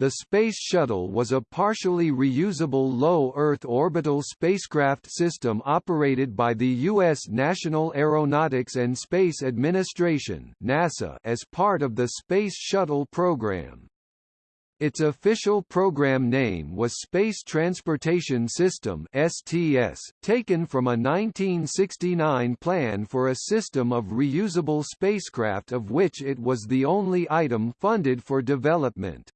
The Space Shuttle was a partially reusable low Earth orbital spacecraft system operated by the U.S. National Aeronautics and Space Administration NASA as part of the Space Shuttle program. Its official program name was Space Transportation System (STS), taken from a 1969 plan for a system of reusable spacecraft of which it was the only item funded for development.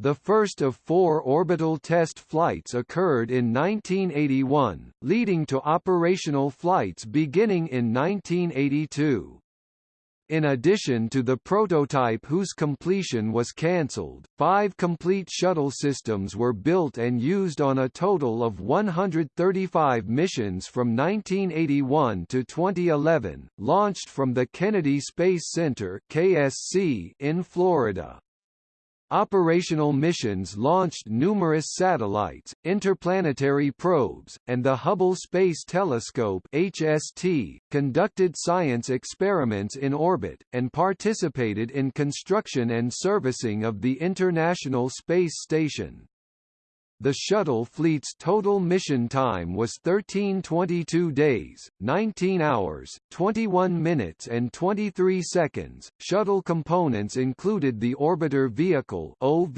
The first of four orbital test flights occurred in 1981, leading to operational flights beginning in 1982. In addition to the prototype whose completion was cancelled, five complete shuttle systems were built and used on a total of 135 missions from 1981 to 2011, launched from the Kennedy Space Center KSC in Florida. Operational missions launched numerous satellites, interplanetary probes, and the Hubble Space Telescope HST, conducted science experiments in orbit, and participated in construction and servicing of the International Space Station. The shuttle fleet's total mission time was 1322 days, 19 hours, 21 minutes and 23 seconds. Shuttle components included the orbiter vehicle (OV)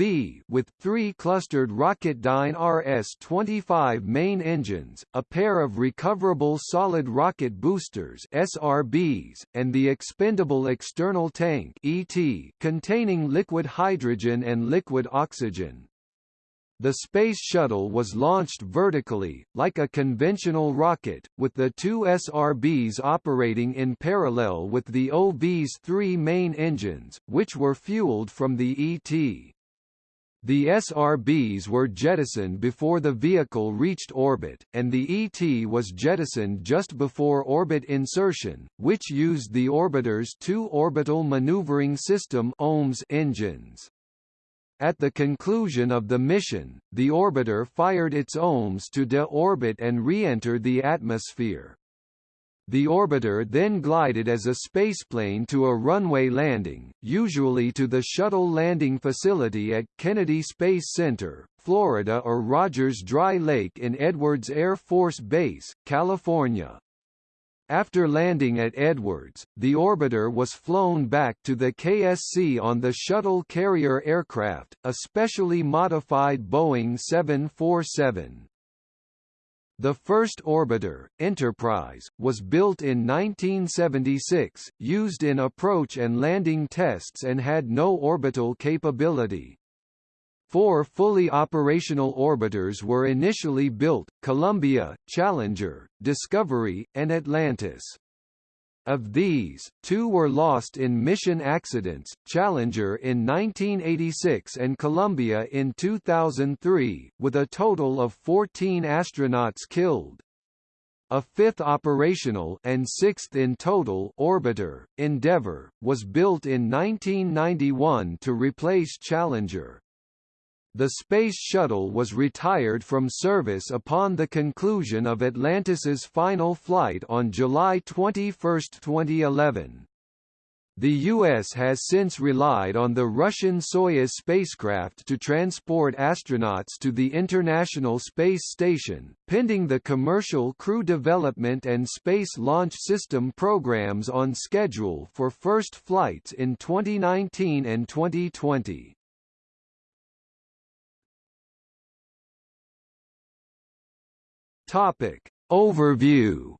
with three clustered Rocketdyne RS-25 main engines, a pair of recoverable solid rocket boosters (SRBs), and the expendable external tank (ET) containing liquid hydrogen and liquid oxygen. The Space Shuttle was launched vertically, like a conventional rocket, with the two SRBs operating in parallel with the OV's three main engines, which were fueled from the ET. The SRBs were jettisoned before the vehicle reached orbit, and the ET was jettisoned just before orbit insertion, which used the orbiter's two Orbital Maneuvering System engines. At the conclusion of the mission, the orbiter fired its OMS to de-orbit and re-enter the atmosphere. The orbiter then glided as a spaceplane to a runway landing, usually to the shuttle landing facility at Kennedy Space Center, Florida or Rogers Dry Lake in Edwards Air Force Base, California. After landing at Edwards, the orbiter was flown back to the KSC on the shuttle carrier aircraft, a specially modified Boeing 747. The first orbiter, Enterprise, was built in 1976, used in approach and landing tests and had no orbital capability. Four fully operational orbiters were initially built, Columbia, Challenger, Discovery, and Atlantis. Of these, two were lost in mission accidents, Challenger in 1986 and Columbia in 2003, with a total of 14 astronauts killed. A fifth operational and sixth in total orbiter, Endeavour, was built in 1991 to replace Challenger. The Space Shuttle was retired from service upon the conclusion of Atlantis's final flight on July 21, 2011. The U.S. has since relied on the Russian Soyuz spacecraft to transport astronauts to the International Space Station, pending the Commercial Crew Development and Space Launch System programs on schedule for first flights in 2019 and 2020. Topic. Overview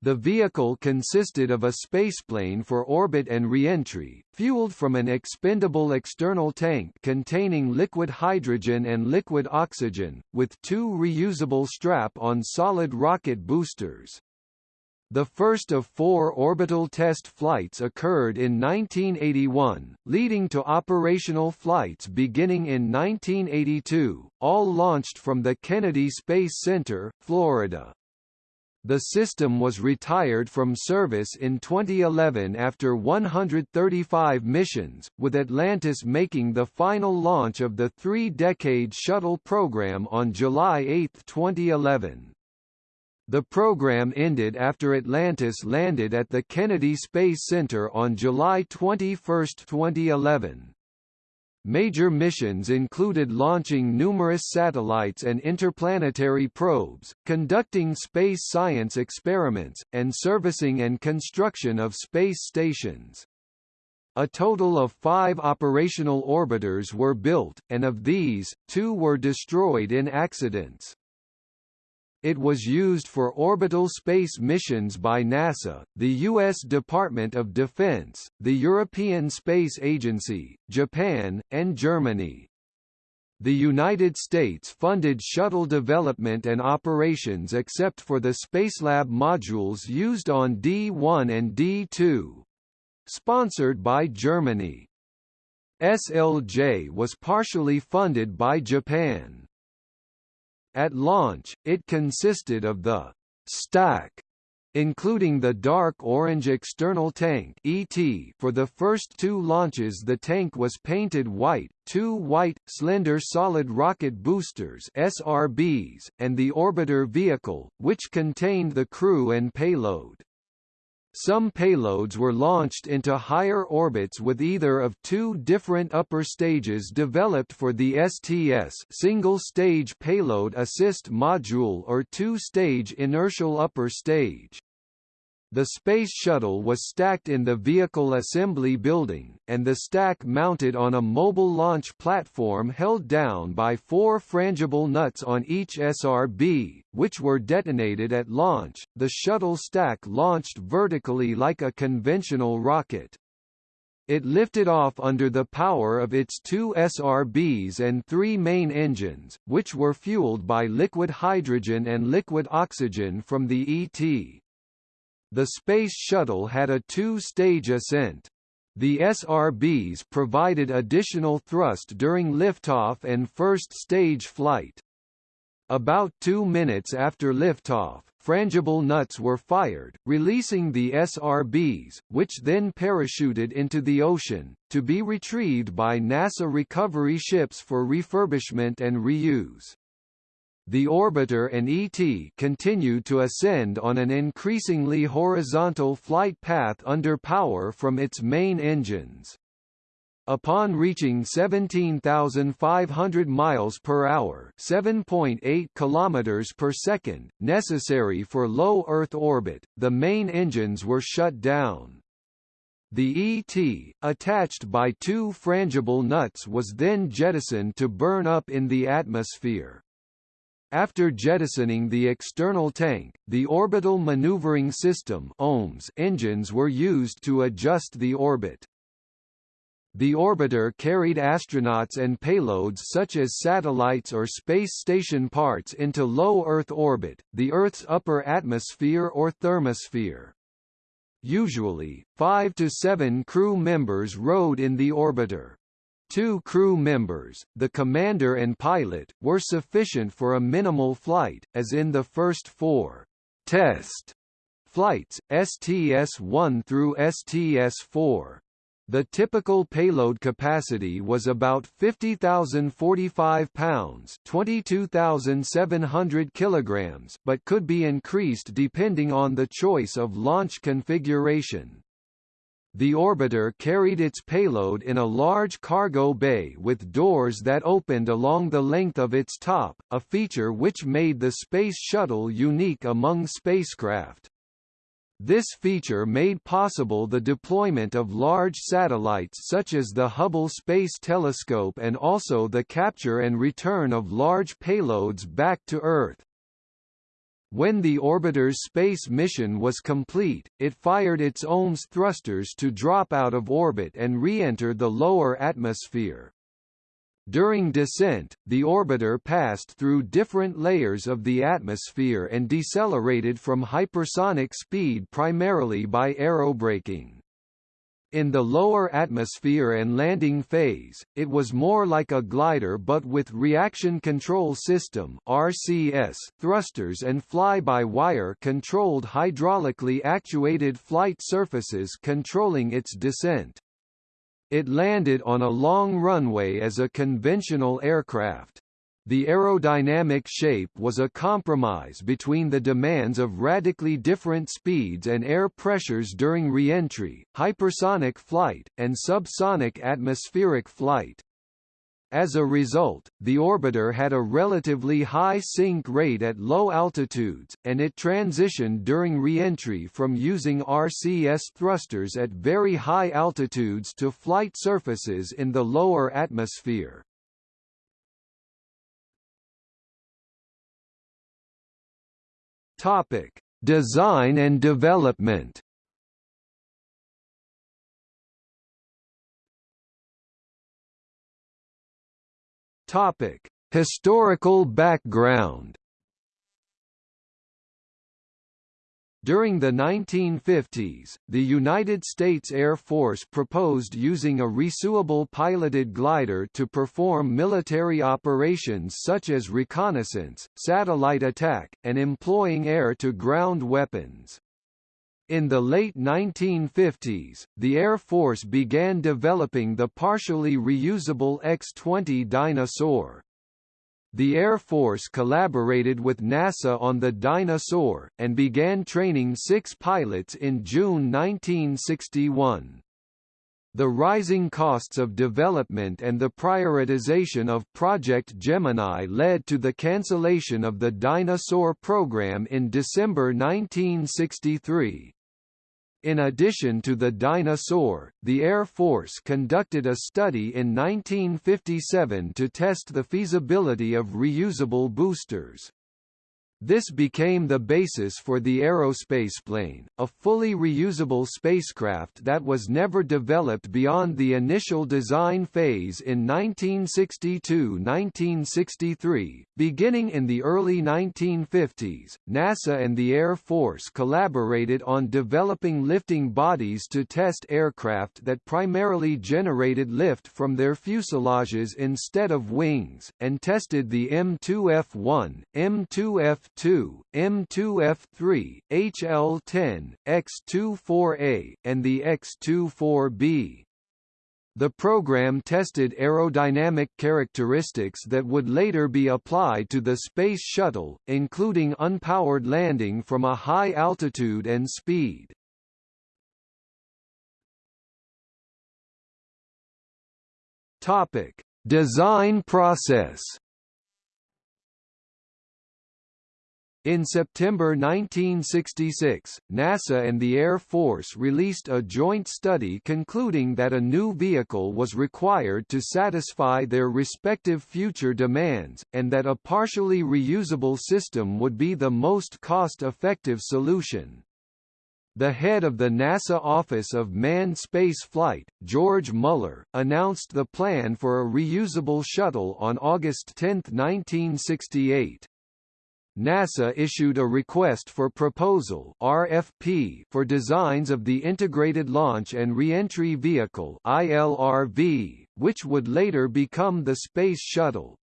The vehicle consisted of a spaceplane for orbit and reentry, fueled from an expendable external tank containing liquid hydrogen and liquid oxygen, with two reusable strap-on solid rocket boosters. The first of four orbital test flights occurred in 1981, leading to operational flights beginning in 1982, all launched from the Kennedy Space Center, Florida. The system was retired from service in 2011 after 135 missions, with Atlantis making the final launch of the three-decade shuttle program on July 8, 2011. The program ended after Atlantis landed at the Kennedy Space Center on July 21, 2011. Major missions included launching numerous satellites and interplanetary probes, conducting space science experiments, and servicing and construction of space stations. A total of five operational orbiters were built, and of these, two were destroyed in accidents. It was used for orbital space missions by NASA, the U.S. Department of Defense, the European Space Agency, Japan, and Germany. The United States funded shuttle development and operations except for the Spacelab modules used on D-1 and D-2. Sponsored by Germany. SLJ was partially funded by Japan. At launch, it consisted of the stack including the dark orange external tank ET for the first two launches the tank was painted white, two white, slender solid rocket boosters SRBs, and the orbiter vehicle, which contained the crew and payload. Some payloads were launched into higher orbits with either of two different upper stages developed for the STS single-stage payload assist module or two-stage inertial upper stage. The Space Shuttle was stacked in the Vehicle Assembly Building, and the stack mounted on a mobile launch platform held down by four frangible nuts on each SRB, which were detonated at launch. The shuttle stack launched vertically like a conventional rocket. It lifted off under the power of its two SRBs and three main engines, which were fueled by liquid hydrogen and liquid oxygen from the ET. The Space Shuttle had a two-stage ascent. The SRBs provided additional thrust during liftoff and first-stage flight. About two minutes after liftoff, frangible nuts were fired, releasing the SRBs, which then parachuted into the ocean, to be retrieved by NASA recovery ships for refurbishment and reuse the orbiter and ET continued to ascend on an increasingly horizontal flight path under power from its main engines. Upon reaching 17,500 miles per hour, 7.8 kilometers per second, necessary for low Earth orbit, the main engines were shut down. The ET, attached by two frangible nuts was then jettisoned to burn up in the atmosphere. After jettisoning the external tank, the Orbital Maneuvering System OMS engines were used to adjust the orbit. The orbiter carried astronauts and payloads such as satellites or space station parts into low Earth orbit, the Earth's upper atmosphere or thermosphere. Usually, five to seven crew members rode in the orbiter. Two crew members, the commander and pilot, were sufficient for a minimal flight, as in the first four test flights, STS-1 through STS-4. The typical payload capacity was about 50,045 pounds, 22,700 kilograms, but could be increased depending on the choice of launch configuration. The orbiter carried its payload in a large cargo bay with doors that opened along the length of its top, a feature which made the Space Shuttle unique among spacecraft. This feature made possible the deployment of large satellites such as the Hubble Space Telescope and also the capture and return of large payloads back to Earth. When the orbiter's space mission was complete, it fired its OMS thrusters to drop out of orbit and re-enter the lower atmosphere. During descent, the orbiter passed through different layers of the atmosphere and decelerated from hypersonic speed primarily by aerobraking. In the lower atmosphere and landing phase, it was more like a glider but with reaction control system RCS thrusters and fly-by-wire controlled hydraulically actuated flight surfaces controlling its descent. It landed on a long runway as a conventional aircraft. The aerodynamic shape was a compromise between the demands of radically different speeds and air pressures during reentry, hypersonic flight, and subsonic atmospheric flight. As a result, the orbiter had a relatively high sink rate at low altitudes, and it transitioned during reentry from using RCS thrusters at very high altitudes to flight surfaces in the lower atmosphere. Topic: Design and development. Topic: Historical background. During the 1950s, the United States Air Force proposed using a resuable piloted glider to perform military operations such as reconnaissance, satellite attack, and employing air-to-ground weapons. In the late 1950s, the Air Force began developing the partially reusable X-20 Dyna-Soar. The Air Force collaborated with NASA on the Dyna-Soar, and began training six pilots in June 1961. The rising costs of development and the prioritization of Project Gemini led to the cancellation of the Dyna-Soar program in December 1963. In addition to the Dyna-Soar, the Air Force conducted a study in 1957 to test the feasibility of reusable boosters. This became the basis for the aerospace plane, a fully reusable spacecraft that was never developed beyond the initial design phase in 1962–1963. Beginning in the early 1950s, NASA and the Air Force collaborated on developing lifting bodies to test aircraft that primarily generated lift from their fuselages instead of wings, and tested the M2F1, M2F M2, M2F3, HL10, X24A, and the X24B. The program tested aerodynamic characteristics that would later be applied to the Space Shuttle, including unpowered landing from a high altitude and speed. Topic: Design process In September 1966, NASA and the Air Force released a joint study concluding that a new vehicle was required to satisfy their respective future demands, and that a partially reusable system would be the most cost-effective solution. The head of the NASA Office of Manned Space Flight, George Mueller, announced the plan for a reusable shuttle on August 10, 1968. NASA issued a Request for Proposal RFP for designs of the Integrated Launch and Reentry Vehicle ILRV, which would later become the Space Shuttle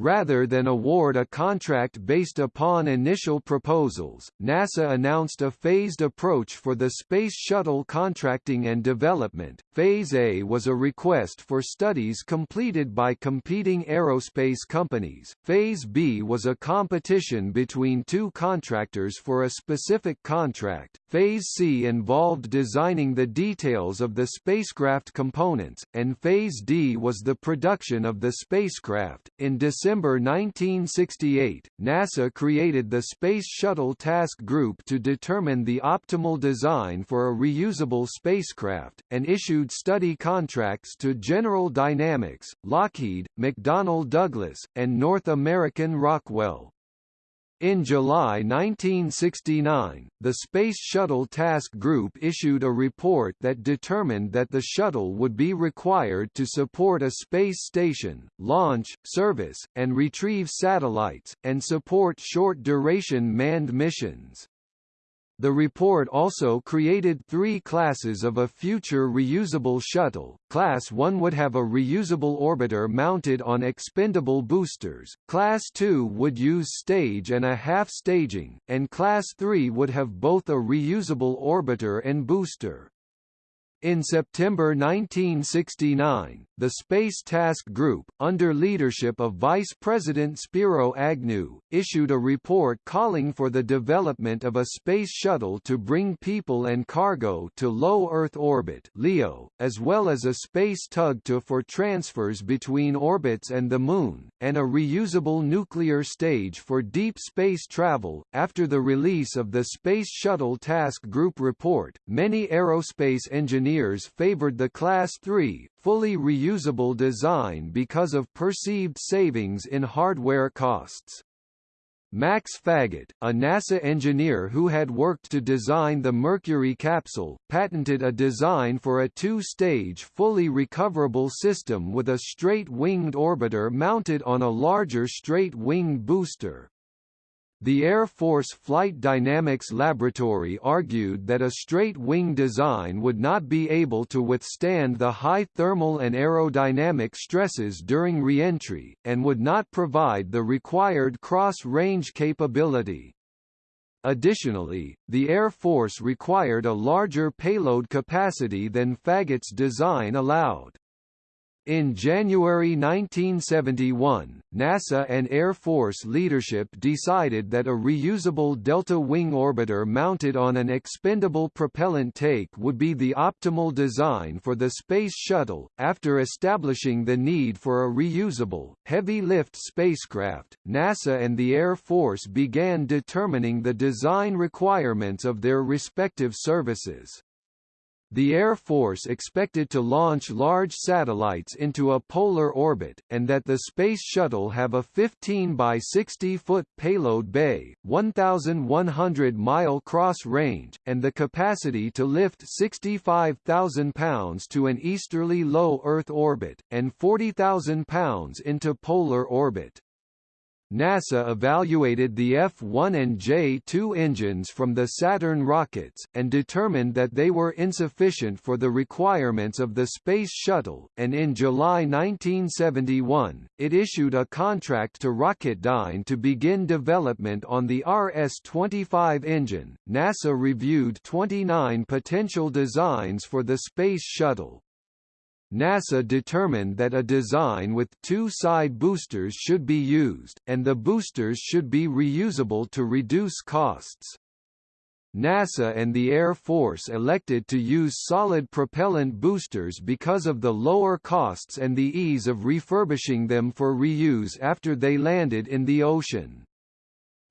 rather than award a contract based upon initial proposals. NASA announced a phased approach for the Space Shuttle contracting and development. Phase A was a request for studies completed by competing aerospace companies. Phase B was a competition between two contractors for a specific contract. Phase C involved designing the details of the spacecraft components, and Phase D was the production of the spacecraft. In December December 1968, NASA created the Space Shuttle Task Group to determine the optimal design for a reusable spacecraft, and issued study contracts to General Dynamics, Lockheed, McDonnell Douglas, and North American Rockwell. In July 1969, the Space Shuttle Task Group issued a report that determined that the shuttle would be required to support a space station, launch, service, and retrieve satellites, and support short-duration manned missions. The report also created three classes of a future reusable shuttle. Class 1 would have a reusable orbiter mounted on expendable boosters, Class 2 would use stage and a half staging, and Class 3 would have both a reusable orbiter and booster. In September 1969, the Space Task Group, under leadership of Vice President Spiro Agnew, issued a report calling for the development of a space shuttle to bring people and cargo to low Earth orbit (LEO), as well as a space tug to for transfers between orbits and the Moon, and a reusable nuclear stage for deep space travel. After the release of the Space Shuttle Task Group report, many aerospace engineers engineers favored the Class 3, fully reusable design because of perceived savings in hardware costs. Max Faget, a NASA engineer who had worked to design the Mercury capsule, patented a design for a two-stage fully recoverable system with a straight-winged orbiter mounted on a larger straight-winged booster. The Air Force Flight Dynamics Laboratory argued that a straight-wing design would not be able to withstand the high thermal and aerodynamic stresses during reentry, and would not provide the required cross-range capability. Additionally, the Air Force required a larger payload capacity than Faget's design allowed. In January 1971, NASA and Air Force leadership decided that a reusable delta wing orbiter mounted on an expendable propellant tank would be the optimal design for the Space Shuttle. After establishing the need for a reusable, heavy lift spacecraft, NASA and the Air Force began determining the design requirements of their respective services. The Air Force expected to launch large satellites into a polar orbit, and that the Space Shuttle have a 15 by 60 foot payload bay, 1,100 mile cross range, and the capacity to lift 65,000 pounds to an easterly low Earth orbit, and 40,000 pounds into polar orbit. NASA evaluated the F-1 and J-2 engines from the Saturn rockets, and determined that they were insufficient for the requirements of the Space Shuttle, and in July 1971, it issued a contract to Rocketdyne to begin development on the RS-25 engine. NASA reviewed 29 potential designs for the Space Shuttle, NASA determined that a design with two side boosters should be used, and the boosters should be reusable to reduce costs. NASA and the Air Force elected to use solid propellant boosters because of the lower costs and the ease of refurbishing them for reuse after they landed in the ocean.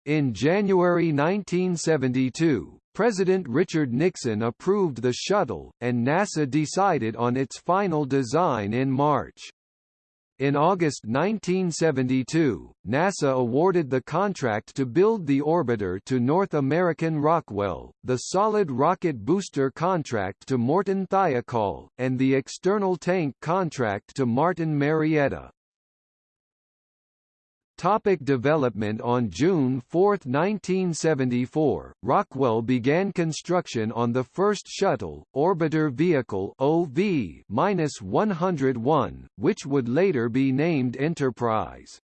In January 1972, President Richard Nixon approved the shuttle, and NASA decided on its final design in March. In August 1972, NASA awarded the contract to build the orbiter to North American Rockwell, the solid rocket booster contract to Morton Thiokol, and the external tank contract to Martin Marietta. Topic development On June 4, 1974, Rockwell began construction on the first shuttle, Orbiter Vehicle OV-101, which would later be named Enterprise.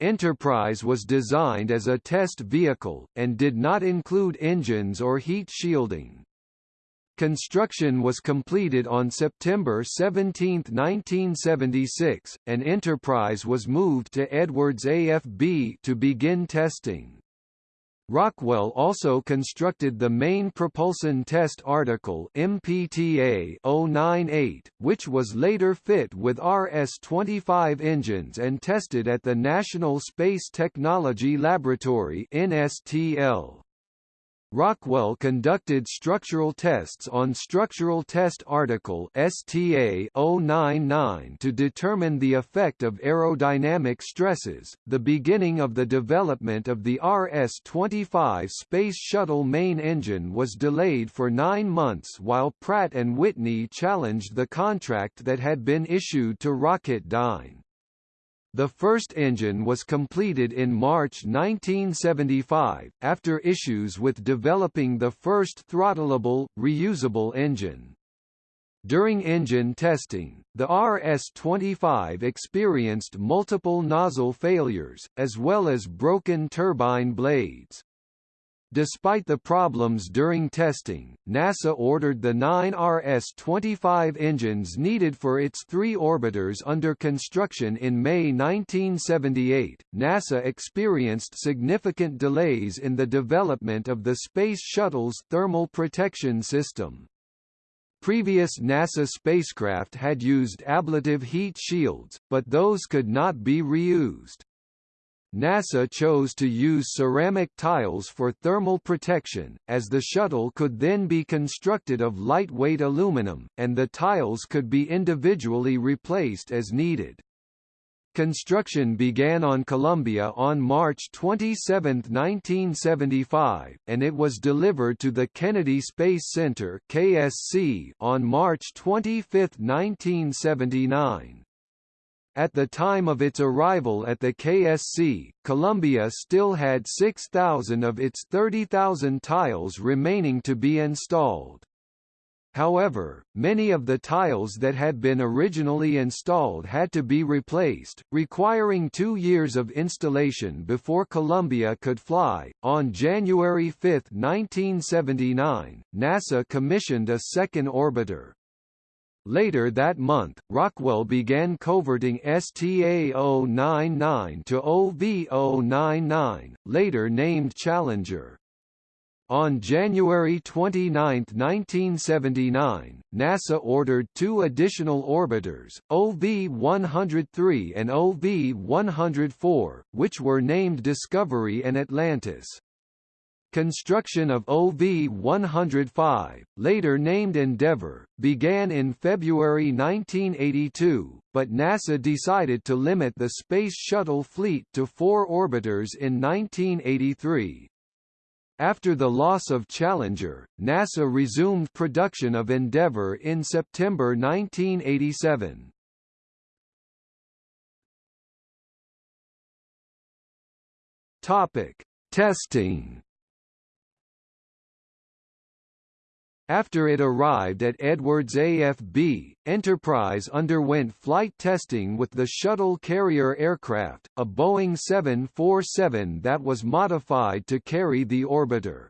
Enterprise was designed as a test vehicle, and did not include engines or heat shielding. Construction was completed on September 17, 1976, and Enterprise was moved to Edwards AFB to begin testing. Rockwell also constructed the main propulsion test article MPTA 098, which was later fit with RS-25 engines and tested at the National Space Technology Laboratory NSTL. Rockwell conducted structural tests on Structural Test Article STA 099 to determine the effect of aerodynamic stresses. The beginning of the development of the RS-25 Space Shuttle main engine was delayed for 9 months while Pratt and Whitney challenged the contract that had been issued to Rocketdyne. The first engine was completed in March 1975, after issues with developing the first throttleable, reusable engine. During engine testing, the RS-25 experienced multiple nozzle failures, as well as broken turbine blades. Despite the problems during testing, NASA ordered the nine RS-25 engines needed for its three orbiters under construction in May 1978. NASA experienced significant delays in the development of the Space Shuttle's thermal protection system. Previous NASA spacecraft had used ablative heat shields, but those could not be reused. NASA chose to use ceramic tiles for thermal protection, as the shuttle could then be constructed of lightweight aluminum, and the tiles could be individually replaced as needed. Construction began on Columbia on March 27, 1975, and it was delivered to the Kennedy Space Center (KSC) on March 25, 1979. At the time of its arrival at the KSC, Columbia still had 6,000 of its 30,000 tiles remaining to be installed. However, many of the tiles that had been originally installed had to be replaced, requiring two years of installation before Columbia could fly. On January 5, 1979, NASA commissioned a second orbiter, Later that month, Rockwell began coverting STA-099 to OV-099, later named Challenger. On January 29, 1979, NASA ordered two additional orbiters, OV-103 and OV-104, which were named Discovery and Atlantis. Construction of OV-105, later named Endeavour, began in February 1982, but NASA decided to limit the Space Shuttle fleet to four orbiters in 1983. After the loss of Challenger, NASA resumed production of Endeavour in September 1987. Topic: Testing After it arrived at Edwards AFB, Enterprise underwent flight testing with the shuttle carrier aircraft, a Boeing 747 that was modified to carry the orbiter.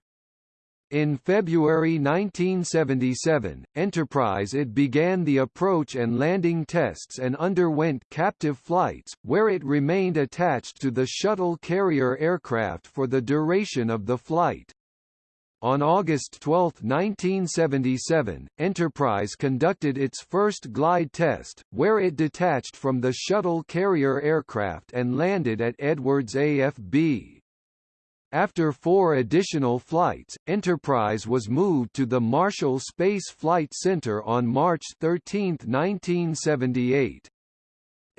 In February 1977, Enterprise it began the approach and landing tests and underwent captive flights, where it remained attached to the shuttle carrier aircraft for the duration of the flight. On August 12, 1977, Enterprise conducted its first glide test, where it detached from the shuttle carrier aircraft and landed at Edwards AFB. After four additional flights, Enterprise was moved to the Marshall Space Flight Center on March 13, 1978.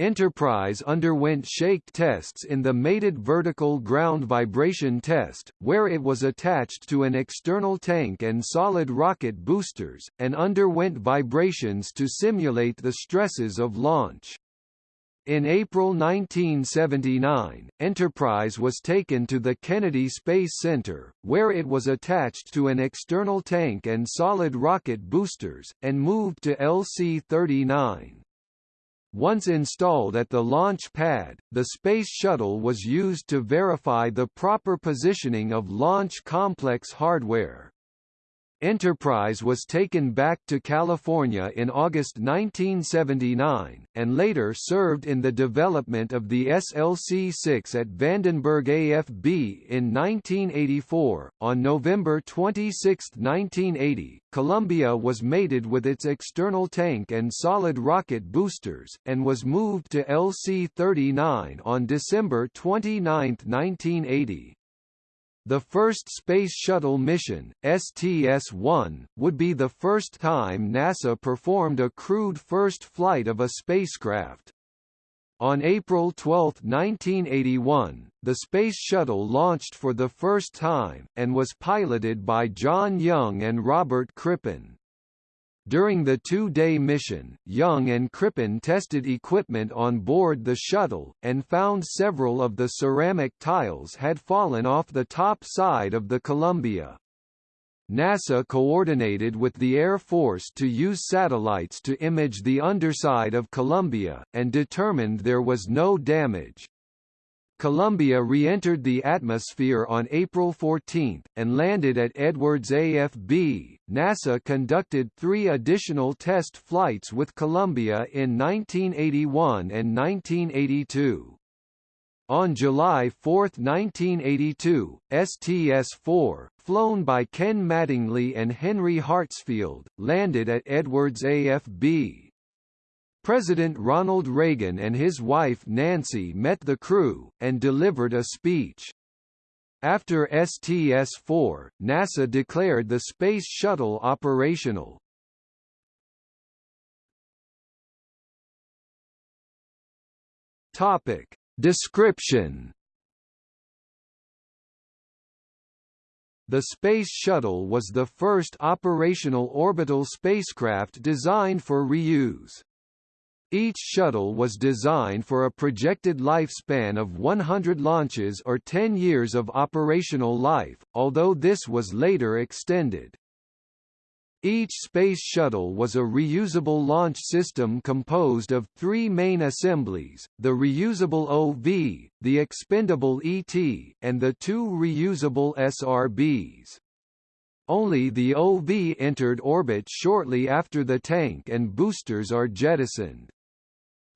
Enterprise underwent shake tests in the mated vertical ground vibration test, where it was attached to an external tank and solid rocket boosters, and underwent vibrations to simulate the stresses of launch. In April 1979, Enterprise was taken to the Kennedy Space Center, where it was attached to an external tank and solid rocket boosters, and moved to LC-39. Once installed at the launch pad, the Space Shuttle was used to verify the proper positioning of launch complex hardware. Enterprise was taken back to California in August 1979, and later served in the development of the SLC-6 at Vandenberg AFB in 1984. On November 26, 1980, Columbia was mated with its external tank and solid rocket boosters, and was moved to LC-39 on December 29, 1980. The first Space Shuttle mission, STS-1, would be the first time NASA performed a crewed first flight of a spacecraft. On April 12, 1981, the Space Shuttle launched for the first time, and was piloted by John Young and Robert Crippen. During the two-day mission, Young and Crippen tested equipment on board the shuttle, and found several of the ceramic tiles had fallen off the top side of the Columbia. NASA coordinated with the Air Force to use satellites to image the underside of Columbia, and determined there was no damage. Columbia re-entered the atmosphere on April 14, and landed at Edwards AFB. NASA conducted three additional test flights with Columbia in 1981 and 1982. On July 4, 1982, STS-4, flown by Ken Mattingly and Henry Hartsfield, landed at Edwards AFB. President Ronald Reagan and his wife Nancy met the crew, and delivered a speech. After STS-4, NASA declared the Space Shuttle operational. Topic. Description The Space Shuttle was the first operational orbital spacecraft designed for reuse. Each shuttle was designed for a projected lifespan of 100 launches or 10 years of operational life, although this was later extended. Each space shuttle was a reusable launch system composed of three main assemblies, the reusable OV, the expendable ET, and the two reusable SRBs. Only the OV entered orbit shortly after the tank and boosters are jettisoned.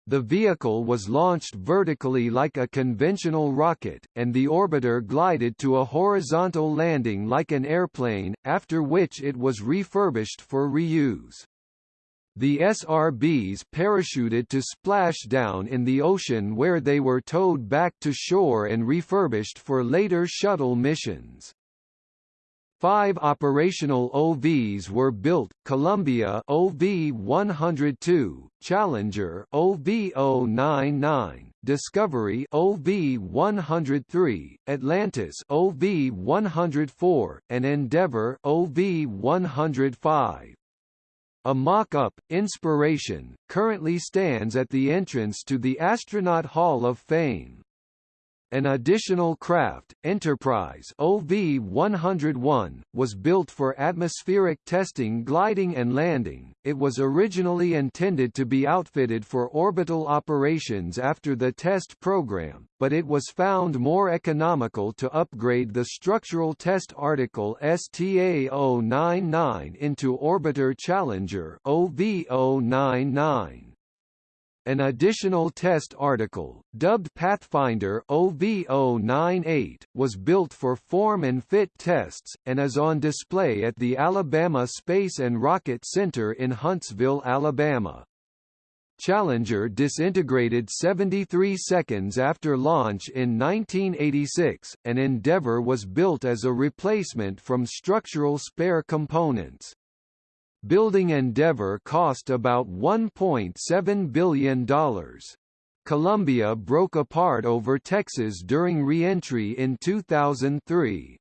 The vehicle was launched vertically like a conventional rocket, and the orbiter glided to a horizontal landing like an airplane, after which it was refurbished for reuse. The SRBs parachuted to splash down in the ocean where they were towed back to shore and refurbished for later shuttle missions. Five operational OVs were built, Columbia OV-102, Challenger OV-099, Discovery OV-103, Atlantis OV-104, and Endeavour OV-105. A mock-up, Inspiration, currently stands at the entrance to the Astronaut Hall of Fame. An additional craft, Enterprise OV-101, was built for atmospheric testing gliding and landing. It was originally intended to be outfitted for orbital operations after the test program, but it was found more economical to upgrade the structural test article STA-099 into Orbiter Challenger OV-099. An additional test article, dubbed Pathfinder OV098, was built for form and fit tests, and is on display at the Alabama Space and Rocket Center in Huntsville, Alabama. Challenger disintegrated 73 seconds after launch in 1986, and Endeavour was built as a replacement from structural spare components. Building Endeavour cost about $1.7 billion. Columbia broke apart over Texas during re-entry in 2003.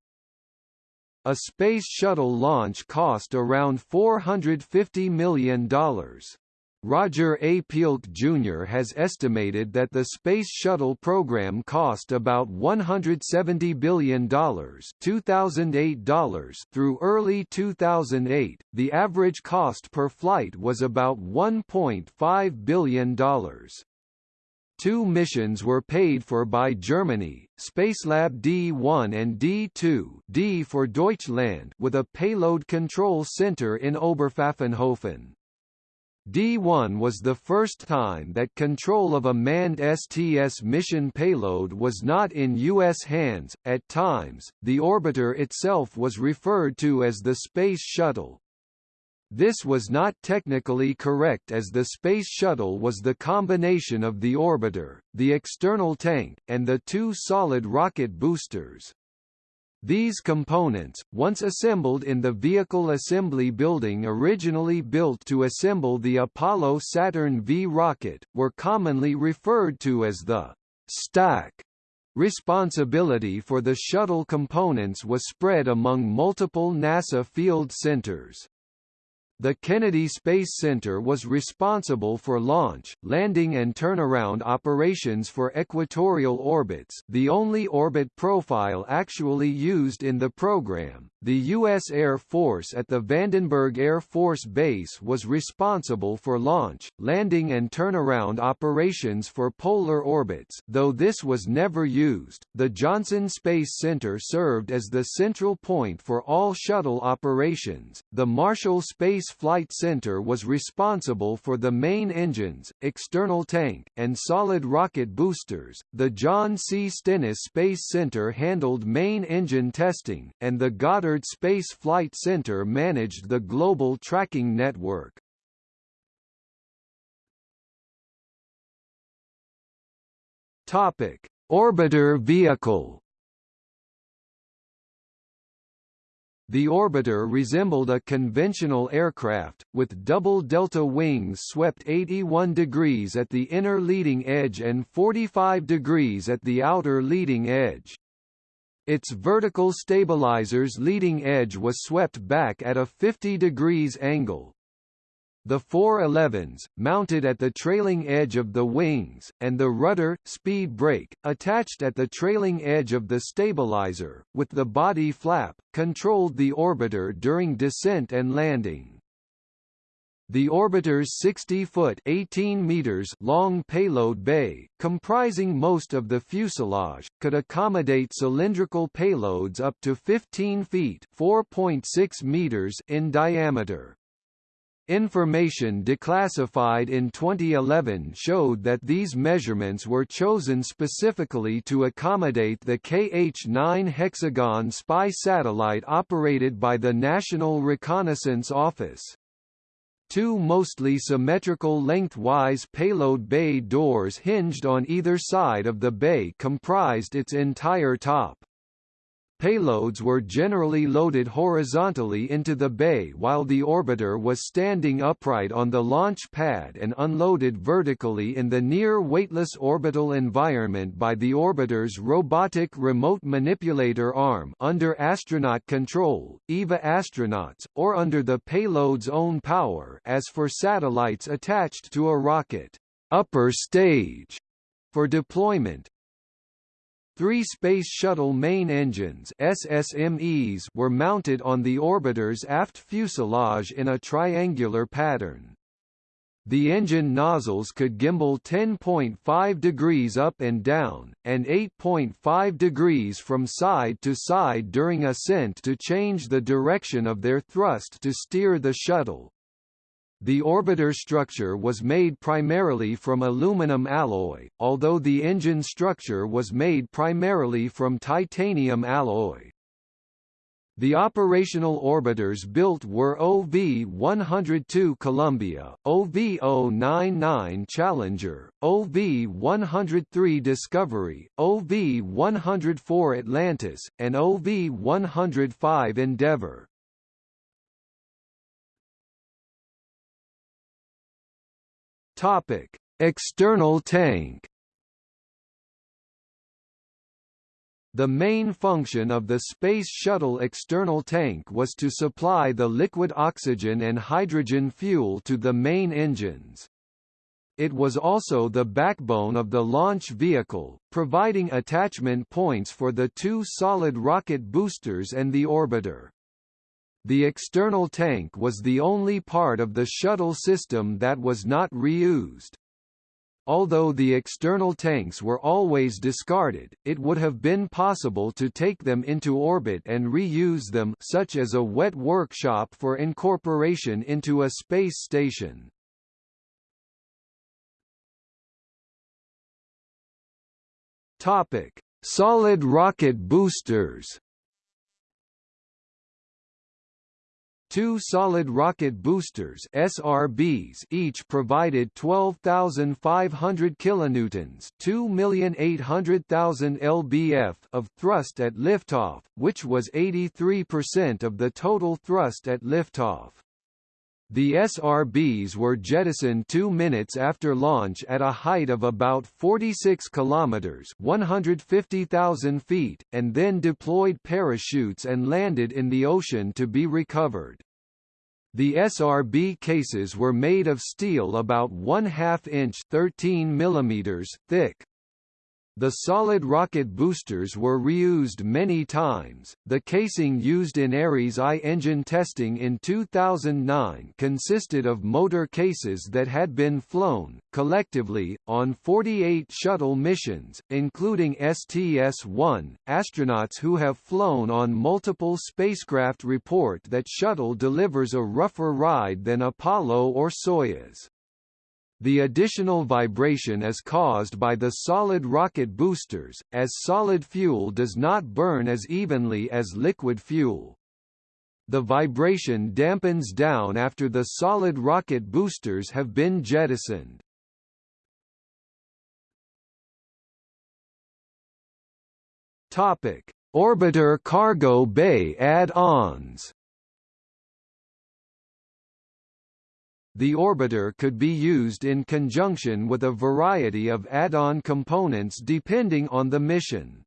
A Space Shuttle launch cost around $450 million. Roger A. Pielke Jr. has estimated that the Space Shuttle program cost about $170 billion $2008 through early 2008. The average cost per flight was about $1.5 billion. Two missions were paid for by Germany, Spacelab D1 and D2 D for Deutschland with a payload control center in Oberpfaffenhofen. D1 was the first time that control of a manned STS mission payload was not in U.S. hands. At times, the orbiter itself was referred to as the Space Shuttle. This was not technically correct as the Space Shuttle was the combination of the orbiter, the external tank, and the two solid rocket boosters. These components, once assembled in the Vehicle Assembly Building originally built to assemble the Apollo Saturn V rocket, were commonly referred to as the stack. Responsibility for the shuttle components was spread among multiple NASA field centers. The Kennedy Space Center was responsible for launch, landing and turnaround operations for equatorial orbits the only orbit profile actually used in the program. The U.S. Air Force at the Vandenberg Air Force Base was responsible for launch, landing and turnaround operations for polar orbits though this was never used. The Johnson Space Center served as the central point for all shuttle operations. The Marshall Space Flight Center was responsible for the main engines, external tank, and solid rocket boosters. The John C. Stennis Space Center handled main engine testing, and the Goddard Space Flight Center managed the global tracking network. Topic: Orbiter vehicle The orbiter resembled a conventional aircraft, with double delta wings swept 81 degrees at the inner leading edge and 45 degrees at the outer leading edge. Its vertical stabilizer's leading edge was swept back at a 50 degrees angle, the elevons, mounted at the trailing edge of the wings, and the rudder, speed brake, attached at the trailing edge of the stabilizer, with the body flap, controlled the orbiter during descent and landing. The orbiter's 60-foot (18 meters) long payload bay, comprising most of the fuselage, could accommodate cylindrical payloads up to 15 feet (4.6 meters) in diameter. Information declassified in 2011 showed that these measurements were chosen specifically to accommodate the KH-9 hexagon spy satellite operated by the National Reconnaissance Office. Two mostly symmetrical lengthwise payload bay doors hinged on either side of the bay comprised its entire top. Payloads were generally loaded horizontally into the bay while the orbiter was standing upright on the launch pad and unloaded vertically in the near weightless orbital environment by the orbiter's robotic remote manipulator arm under astronaut control, EVA astronauts, or under the payload's own power as for satellites attached to a rocket. Upper stage for deployment, Three Space Shuttle main engines SSMEs were mounted on the orbiter's aft fuselage in a triangular pattern. The engine nozzles could gimbal 10.5 degrees up and down, and 8.5 degrees from side to side during ascent to change the direction of their thrust to steer the shuttle. The orbiter structure was made primarily from aluminum alloy, although the engine structure was made primarily from titanium alloy. The operational orbiters built were OV-102 Columbia, OV-099 Challenger, OV-103 Discovery, OV-104 Atlantis, and OV-105 Endeavour. Topic: External tank. The main function of the Space Shuttle external tank was to supply the liquid oxygen and hydrogen fuel to the main engines. It was also the backbone of the launch vehicle, providing attachment points for the two solid rocket boosters and the orbiter. The external tank was the only part of the shuttle system that was not reused. Although the external tanks were always discarded, it would have been possible to take them into orbit and reuse them such as a wet workshop for incorporation into a space station. Topic: Solid rocket boosters Two solid rocket boosters SRBs each provided 12,500 kilonewtons, 2,800,000 lbf of thrust at liftoff, which was 83% of the total thrust at liftoff. The SRBs were jettisoned 2 minutes after launch at a height of about 46 kilometers, 150,000 feet, and then deployed parachutes and landed in the ocean to be recovered. The SRB cases were made of steel about 1 2 inch 13 mm thick. The solid rocket boosters were reused many times. The casing used in Ares I engine testing in 2009 consisted of motor cases that had been flown, collectively, on 48 shuttle missions, including STS-1. Astronauts who have flown on multiple spacecraft report that shuttle delivers a rougher ride than Apollo or Soyuz. The additional vibration is caused by the solid rocket boosters, as solid fuel does not burn as evenly as liquid fuel. The vibration dampens down after the solid rocket boosters have been jettisoned. Topic: Orbiter cargo bay add-ons The orbiter could be used in conjunction with a variety of add-on components depending on the mission.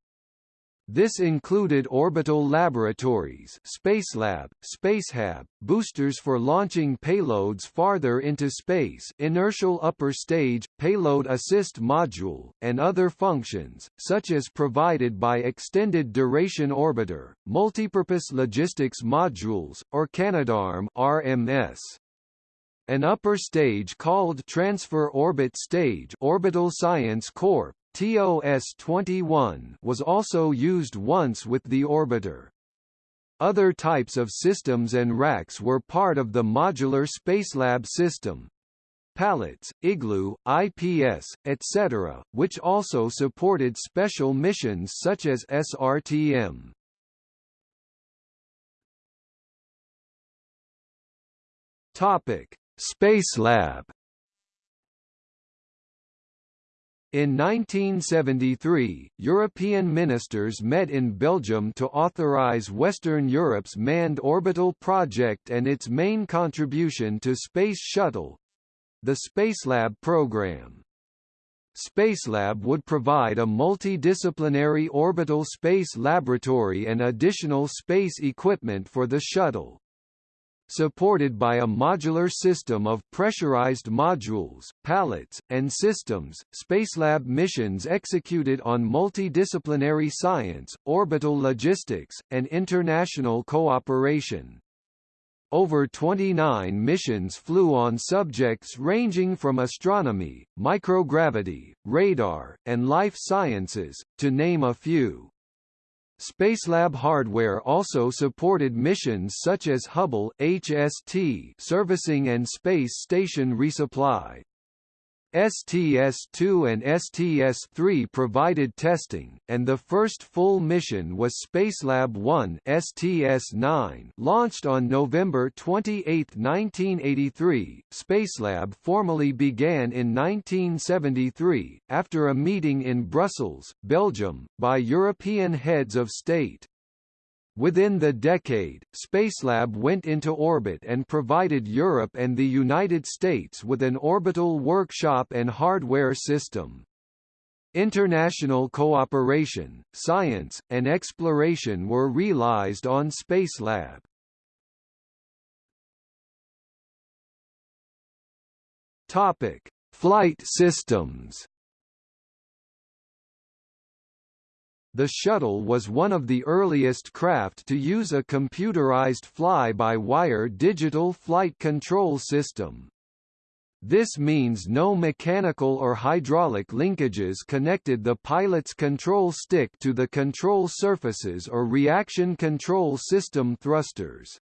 This included orbital laboratories Spacelab, Spacehab, boosters for launching payloads farther into space inertial upper stage, payload assist module, and other functions, such as provided by Extended Duration Orbiter, Multipurpose Logistics Modules, or Canadarm RMS. An upper stage called Transfer Orbit Stage Orbital Science Corp. TOS-21 was also used once with the orbiter. Other types of systems and racks were part of the modular Spacelab system, pallets, igloo, IPS, etc., which also supported special missions such as SRTM. Topic: Spacelab In 1973, European ministers met in Belgium to authorize Western Europe's Manned Orbital Project and its main contribution to Space Shuttle—the Spacelab program. Spacelab would provide a multidisciplinary orbital space laboratory and additional space equipment for the shuttle supported by a modular system of pressurized modules, pallets, and systems. Spacelab missions executed on multidisciplinary science, orbital logistics, and international cooperation. Over 29 missions flew on subjects ranging from astronomy, microgravity, radar, and life sciences, to name a few. Spacelab hardware also supported missions such as Hubble HST servicing and space station resupply. STS-2 and STS-3 provided testing, and the first full mission was Spacelab 1 STS-9 launched on November 28, 1983. Spacelab formally began in 1973, after a meeting in Brussels, Belgium, by European heads of state. Within the decade, Spacelab went into orbit and provided Europe and the United States with an orbital workshop and hardware system. International cooperation, science, and exploration were realized on Spacelab. Topic: Flight systems. The shuttle was one of the earliest craft to use a computerized fly-by-wire digital flight control system. This means no mechanical or hydraulic linkages connected the pilot's control stick to the control surfaces or reaction control system thrusters.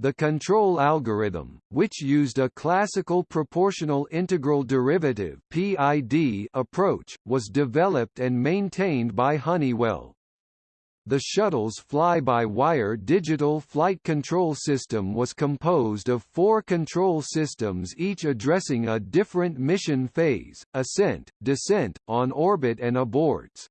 The control algorithm, which used a classical proportional integral derivative (PID) approach, was developed and maintained by Honeywell. The shuttle's fly-by-wire digital flight control system was composed of four control systems each addressing a different mission phase, ascent, descent, on orbit and aborts.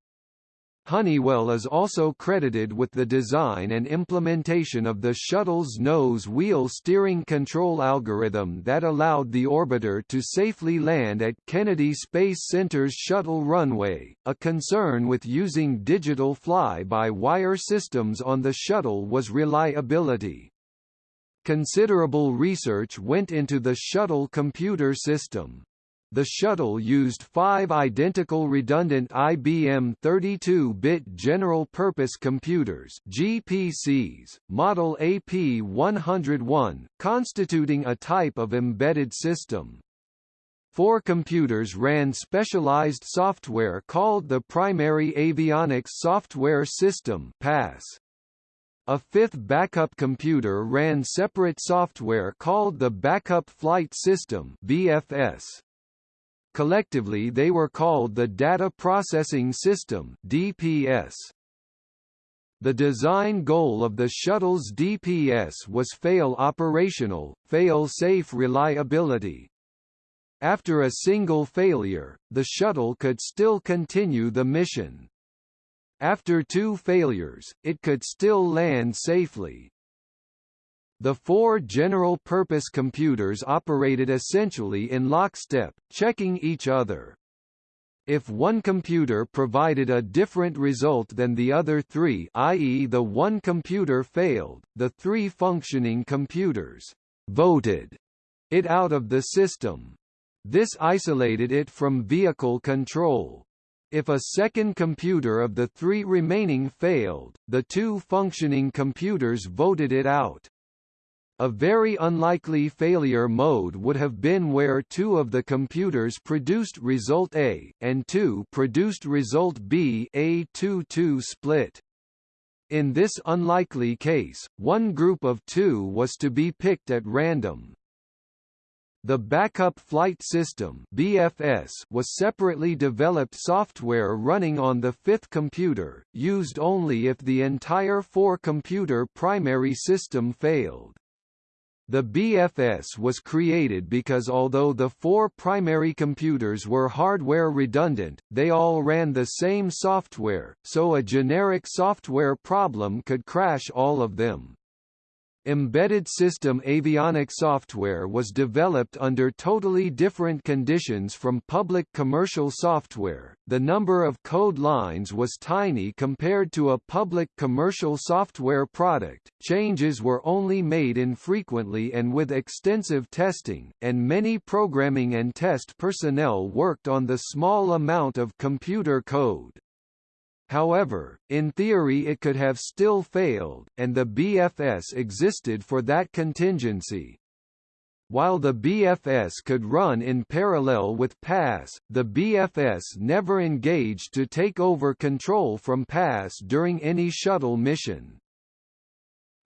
Honeywell is also credited with the design and implementation of the shuttle's nose wheel steering control algorithm that allowed the orbiter to safely land at Kennedy Space Center's shuttle runway. A concern with using digital fly-by-wire systems on the shuttle was reliability. Considerable research went into the shuttle computer system. The shuttle used five identical redundant IBM 32-bit general-purpose computers GPCs, model AP101, constituting a type of embedded system. Four computers ran specialized software called the Primary Avionics Software System PASS. A fifth backup computer ran separate software called the Backup Flight System BFS. Collectively they were called the Data Processing System DPS. The design goal of the shuttle's DPS was fail operational, fail-safe reliability. After a single failure, the shuttle could still continue the mission. After two failures, it could still land safely. The four general-purpose computers operated essentially in lockstep, checking each other. If one computer provided a different result than the other three i.e. the one computer failed, the three functioning computers «voted» it out of the system. This isolated it from vehicle control. If a second computer of the three remaining failed, the two functioning computers voted it out. A very unlikely failure mode would have been where two of the computers produced result A, and two produced result B a 2-2 split. In this unlikely case, one group of two was to be picked at random. The Backup Flight System BFS was separately developed software running on the fifth computer, used only if the entire four-computer primary system failed. The BFS was created because although the four primary computers were hardware redundant, they all ran the same software, so a generic software problem could crash all of them. Embedded system avionic software was developed under totally different conditions from public commercial software. The number of code lines was tiny compared to a public commercial software product. Changes were only made infrequently and with extensive testing, and many programming and test personnel worked on the small amount of computer code. However, in theory it could have still failed, and the BFS existed for that contingency. While the BFS could run in parallel with PASS, the BFS never engaged to take over control from PASS during any shuttle mission.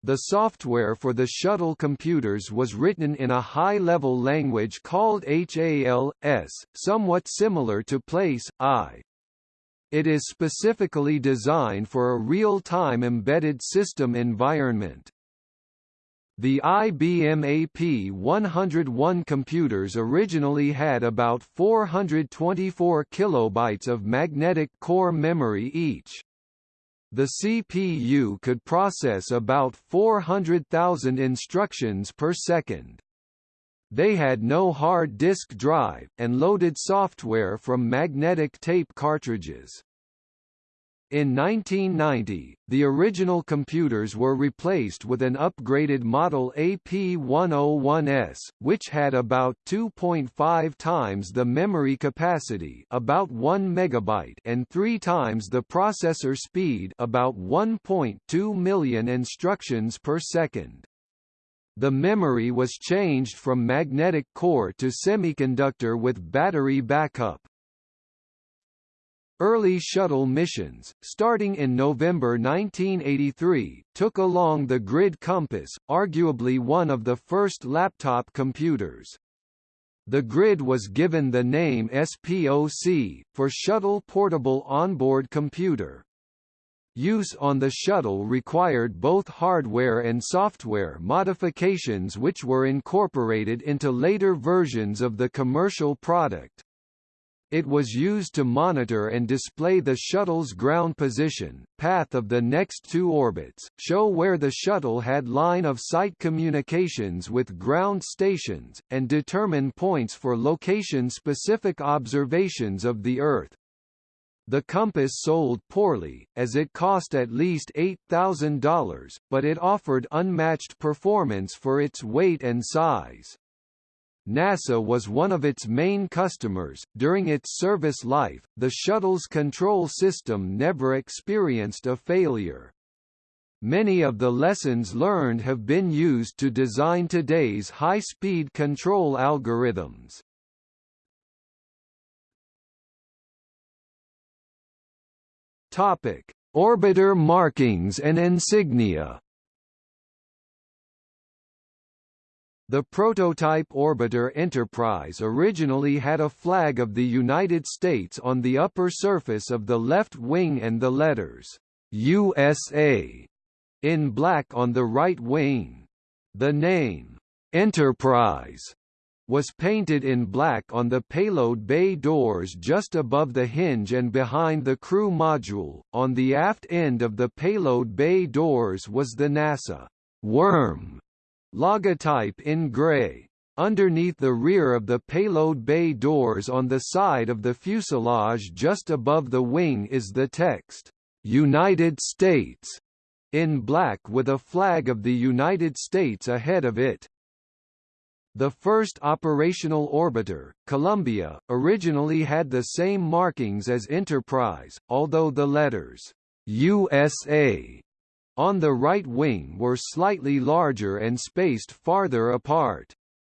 The software for the shuttle computers was written in a high-level language called HAL-S, somewhat similar to Place, I. It is specifically designed for a real-time embedded system environment. The IBM AP101 computers originally had about 424 kilobytes of magnetic core memory each. The CPU could process about 400,000 instructions per second. They had no hard disk drive, and loaded software from magnetic tape cartridges. In 1990, the original computers were replaced with an upgraded model AP101S, which had about 2.5 times the memory capacity about 1 megabyte and 3 times the processor speed about 1.2 million instructions per second. The memory was changed from magnetic core to semiconductor with battery backup. Early shuttle missions, starting in November 1983, took along the Grid Compass, arguably one of the first laptop computers. The Grid was given the name SPOC, for Shuttle Portable Onboard Computer. Use on the shuttle required both hardware and software modifications which were incorporated into later versions of the commercial product. It was used to monitor and display the shuttle's ground position, path of the next two orbits, show where the shuttle had line-of-sight communications with ground stations, and determine points for location-specific observations of the Earth. The Compass sold poorly, as it cost at least $8,000, but it offered unmatched performance for its weight and size. NASA was one of its main customers. During its service life, the shuttle's control system never experienced a failure. Many of the lessons learned have been used to design today's high-speed control algorithms. Topic: Orbiter markings and insignia. The prototype orbiter Enterprise originally had a flag of the United States on the upper surface of the left wing and the letters USA in black on the right wing. The name Enterprise was painted in black on the payload bay doors just above the hinge and behind the crew module. On the aft end of the payload bay doors was the NASA worm logotype in gray. Underneath the rear of the payload bay doors on the side of the fuselage just above the wing is the text, United States, in black with a flag of the United States ahead of it. The first operational orbiter, Columbia, originally had the same markings as Enterprise, although the letters USA on the right wing were slightly larger and spaced farther apart.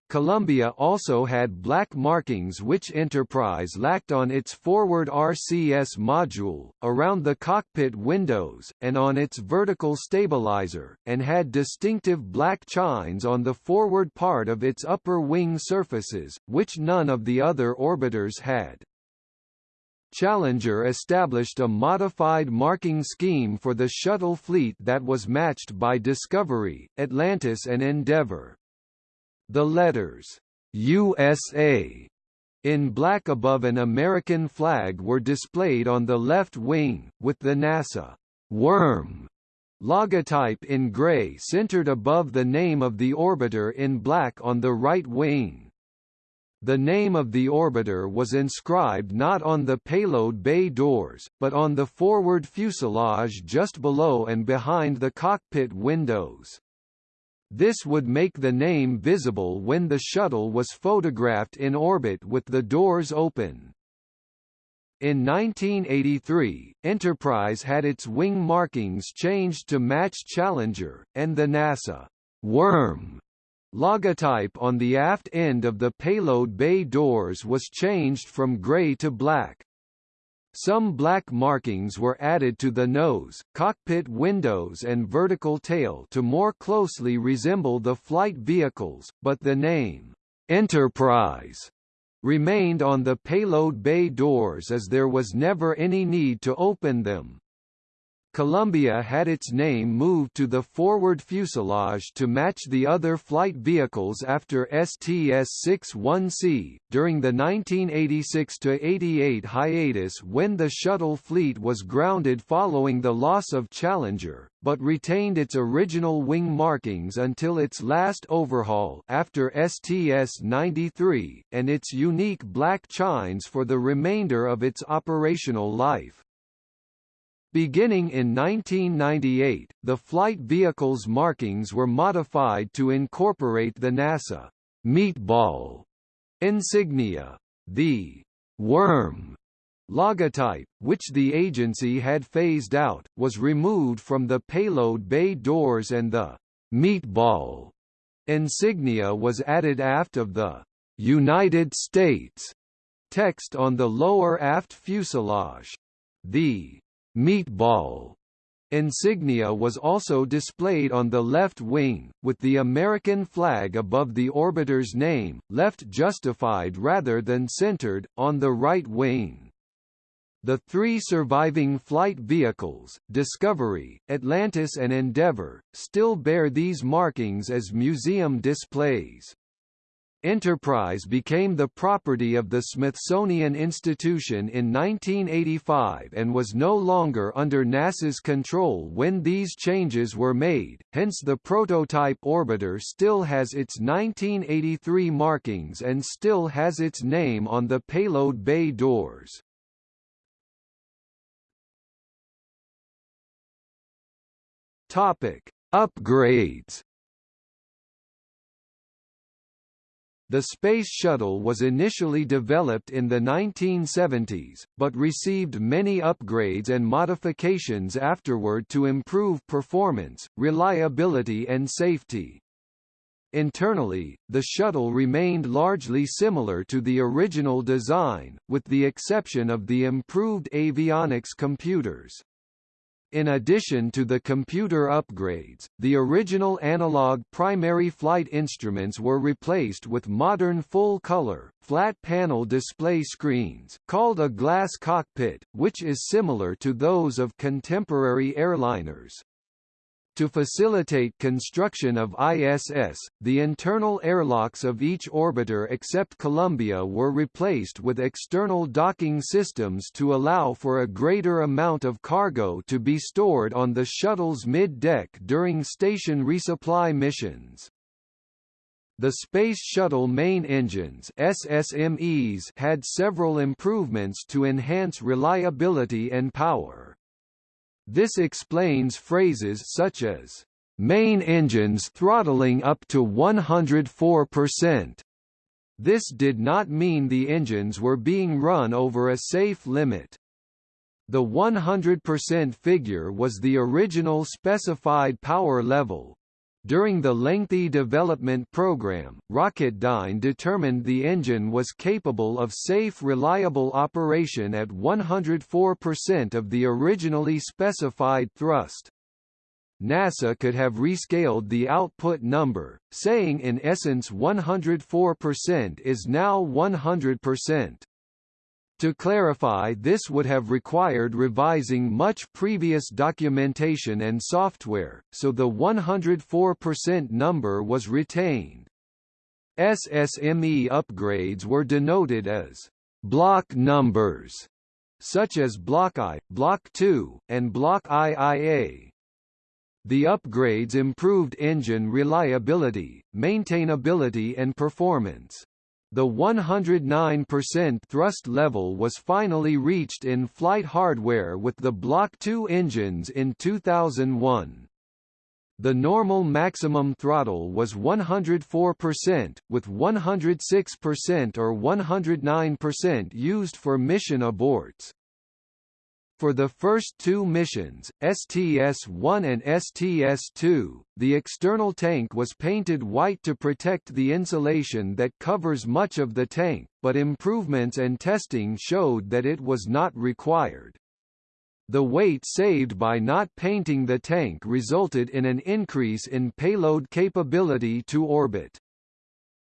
Columbia also had black markings which Enterprise lacked on its forward RCS module, around the cockpit windows, and on its vertical stabilizer, and had distinctive black chines on the forward part of its upper wing surfaces, which none of the other orbiters had. Challenger established a modified marking scheme for the shuttle fleet that was matched by Discovery, Atlantis and Endeavour. The letters USA in black above an American flag were displayed on the left wing, with the NASA worm logotype in gray centered above the name of the orbiter in black on the right wing. The name of the orbiter was inscribed not on the payload bay doors, but on the forward fuselage just below and behind the cockpit windows. This would make the name visible when the shuttle was photographed in orbit with the doors open. In 1983, Enterprise had its wing markings changed to match Challenger, and the NASA worm logotype on the aft end of the payload bay doors was changed from gray to black. Some black markings were added to the nose, cockpit windows and vertical tail to more closely resemble the flight vehicles, but the name, Enterprise, remained on the payload bay doors as there was never any need to open them. Columbia had its name moved to the forward fuselage to match the other flight vehicles after STS-61C, during the 1986–88 hiatus when the shuttle fleet was grounded following the loss of Challenger, but retained its original wing markings until its last overhaul after STS-93, and its unique black chines for the remainder of its operational life. Beginning in 1998, the flight vehicle's markings were modified to incorporate the NASA meatball insignia. The worm logotype, which the agency had phased out, was removed from the payload bay doors and the meatball insignia was added aft of the United States text on the lower aft fuselage. The meatball insignia was also displayed on the left wing, with the American flag above the orbiter's name, left justified rather than centered, on the right wing. The three surviving flight vehicles, Discovery, Atlantis and Endeavour, still bear these markings as museum displays. Enterprise became the property of the Smithsonian Institution in 1985 and was no longer under NASA's control when these changes were made, hence the prototype orbiter still has its 1983 markings and still has its name on the payload bay doors. Topic: Upgrades The Space Shuttle was initially developed in the 1970s, but received many upgrades and modifications afterward to improve performance, reliability and safety. Internally, the shuttle remained largely similar to the original design, with the exception of the improved avionics computers. In addition to the computer upgrades, the original analog primary flight instruments were replaced with modern full-color, flat-panel display screens, called a glass cockpit, which is similar to those of contemporary airliners. To facilitate construction of ISS, the internal airlocks of each orbiter except Columbia were replaced with external docking systems to allow for a greater amount of cargo to be stored on the shuttle's mid-deck during station resupply missions. The Space Shuttle main engines SSMEs had several improvements to enhance reliability and power. This explains phrases such as, "...main engines throttling up to 104%." This did not mean the engines were being run over a safe limit. The 100% figure was the original specified power level, during the lengthy development program, Rocketdyne determined the engine was capable of safe reliable operation at 104% of the originally specified thrust. NASA could have rescaled the output number, saying in essence 104% is now 100%. To clarify this would have required revising much previous documentation and software, so the 104% number was retained. SSME upgrades were denoted as block numbers, such as Block I, Block II, and Block IIA. The upgrades improved engine reliability, maintainability and performance. The 109% thrust level was finally reached in flight hardware with the Block II engines in 2001. The normal maximum throttle was 104%, with 106% or 109% used for mission aborts. For the first two missions, STS-1 and STS-2, the external tank was painted white to protect the insulation that covers much of the tank, but improvements and testing showed that it was not required. The weight saved by not painting the tank resulted in an increase in payload capability to orbit.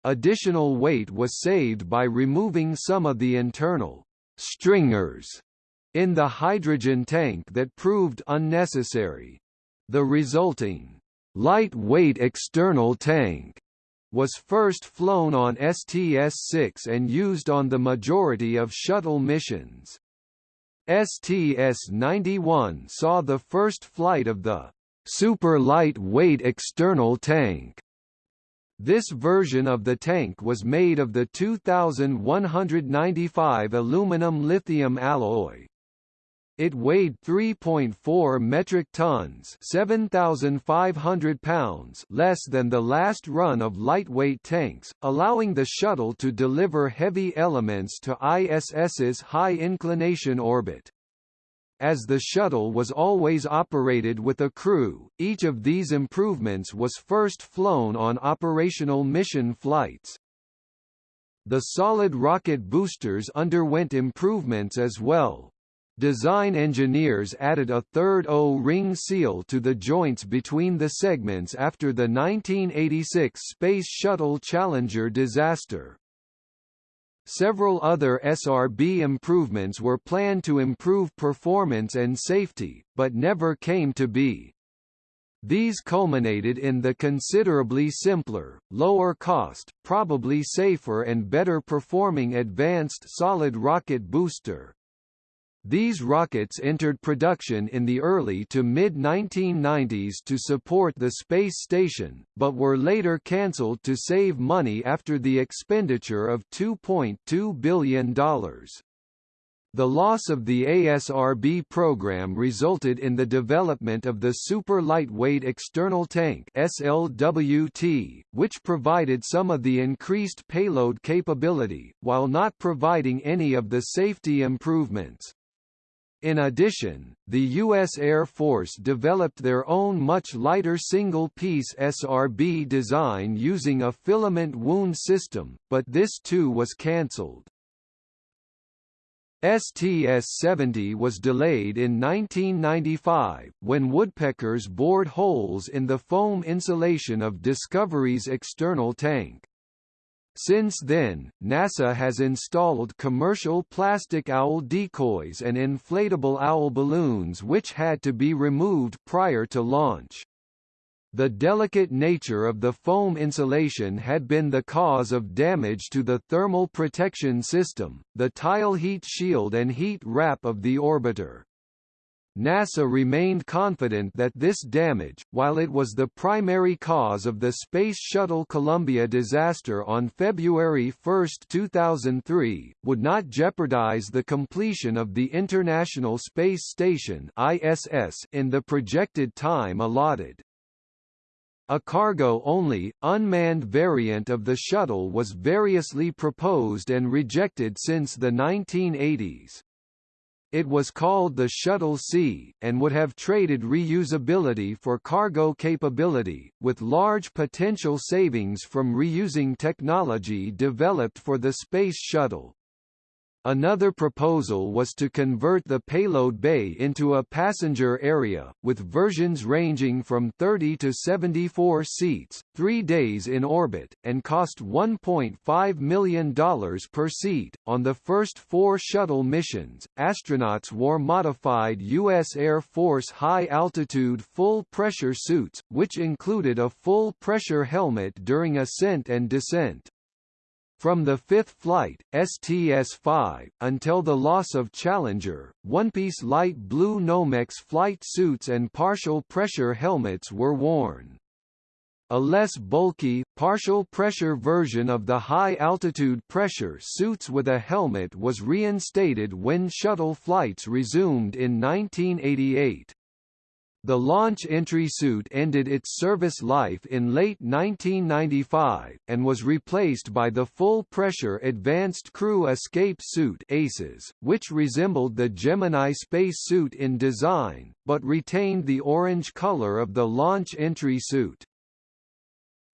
Additional weight was saved by removing some of the internal stringers in the hydrogen tank that proved unnecessary. The resulting lightweight external tank was first flown on STS-6 and used on the majority of shuttle missions. STS-91 saw the first flight of the super lightweight external tank. This version of the tank was made of the 2195 aluminum lithium alloy, it weighed 3.4 metric tons 7,500 pounds less than the last run of lightweight tanks, allowing the shuttle to deliver heavy elements to ISS's high-inclination orbit. As the shuttle was always operated with a crew, each of these improvements was first flown on operational mission flights. The solid rocket boosters underwent improvements as well, Design engineers added a third O-ring seal to the joints between the segments after the 1986 Space Shuttle Challenger disaster. Several other SRB improvements were planned to improve performance and safety, but never came to be. These culminated in the considerably simpler, lower cost, probably safer and better performing Advanced Solid Rocket Booster, these rockets entered production in the early to mid-1990s to support the space station, but were later cancelled to save money after the expenditure of $2.2 billion. The loss of the ASRB program resulted in the development of the Super Lightweight External Tank SLWT, which provided some of the increased payload capability, while not providing any of the safety improvements. In addition, the U.S. Air Force developed their own much lighter single-piece SRB design using a filament wound system, but this too was cancelled. STS-70 was delayed in 1995, when woodpeckers bored holes in the foam insulation of Discovery's external tank. Since then, NASA has installed commercial plastic owl decoys and inflatable owl balloons which had to be removed prior to launch. The delicate nature of the foam insulation had been the cause of damage to the thermal protection system, the tile heat shield and heat wrap of the orbiter. NASA remained confident that this damage, while it was the primary cause of the Space Shuttle Columbia disaster on February 1, 2003, would not jeopardize the completion of the International Space Station (ISS) in the projected time allotted. A cargo-only, unmanned variant of the shuttle was variously proposed and rejected since the 1980s. It was called the Shuttle C, and would have traded reusability for cargo capability, with large potential savings from reusing technology developed for the Space Shuttle. Another proposal was to convert the payload bay into a passenger area, with versions ranging from 30 to 74 seats, three days in orbit, and cost $1.5 million per seat. On the first four shuttle missions, astronauts wore modified U.S. Air Force high-altitude full-pressure suits, which included a full-pressure helmet during ascent and descent. From the fifth flight, STS-5, until the loss of Challenger, one-piece light blue Nomex flight suits and partial pressure helmets were worn. A less bulky, partial pressure version of the high-altitude pressure suits with a helmet was reinstated when shuttle flights resumed in 1988. The launch entry suit ended its service life in late 1995, and was replaced by the full-pressure Advanced Crew Escape Suit ACES, which resembled the Gemini space suit in design, but retained the orange color of the launch entry suit.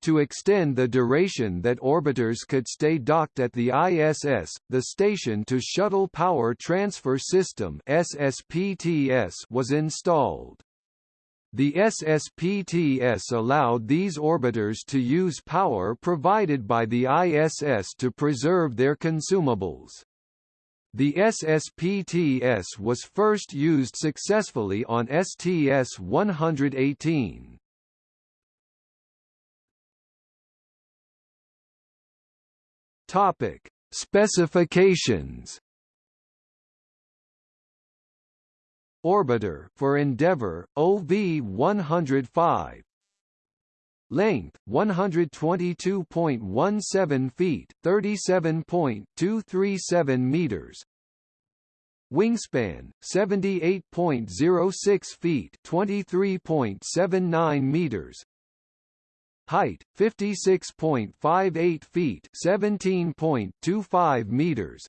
To extend the duration that orbiters could stay docked at the ISS, the Station-to-Shuttle Power Transfer System was installed. The SSPTS allowed these orbiters to use power provided by the ISS to preserve their consumables. The SSPTS was first used successfully on STS-118. Topic: Specifications Orbiter for Endeavour, OV-105 Length 122.17 feet, 37.237 meters. Wingspan 78.06 feet, 23.79 meters. Height 56.58 feet, 17.25 meters.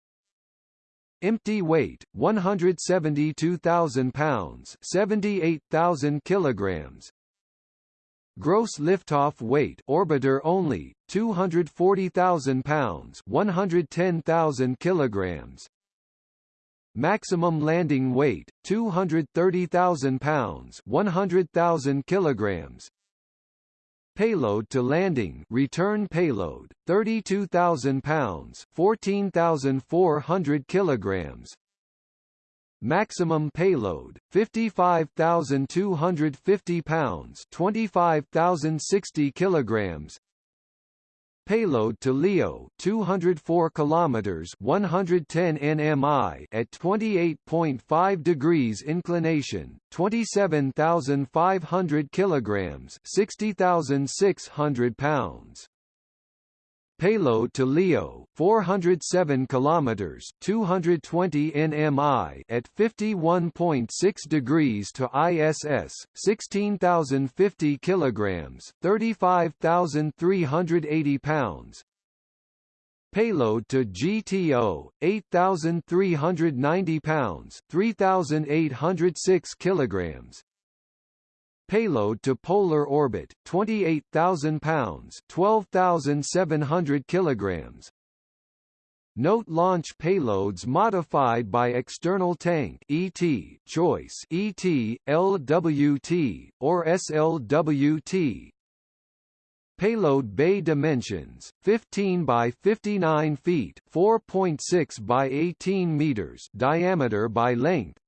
Empty weight 172,000 pounds, 78,000 kilograms. Gross liftoff weight orbiter only 240,000 pounds, 110,000 kilograms. Maximum landing weight 230,000 pounds, 100,000 kilograms. Payload to landing. Return payload 32,000 pounds 14,400 kilograms. Maximum payload 55,250 pounds 25,060 kilograms Payload to LEO 204 kilometers 110 nmi at 28.5 degrees inclination 27,500 kilograms 60,600 pounds Payload to LEO 407 kilometers 220 nmi at 51.6 degrees to ISS 16050 kilograms 35380 pounds. Payload to GTO 8390 pounds 3806 kilograms Payload to polar orbit 28,000 pounds 12,700 kilograms. Note launch payloads modified by external tank ET choice ET LWT or SLWT Payload bay dimensions 15 by 59 feet 4.6 by 18 meters diameter by length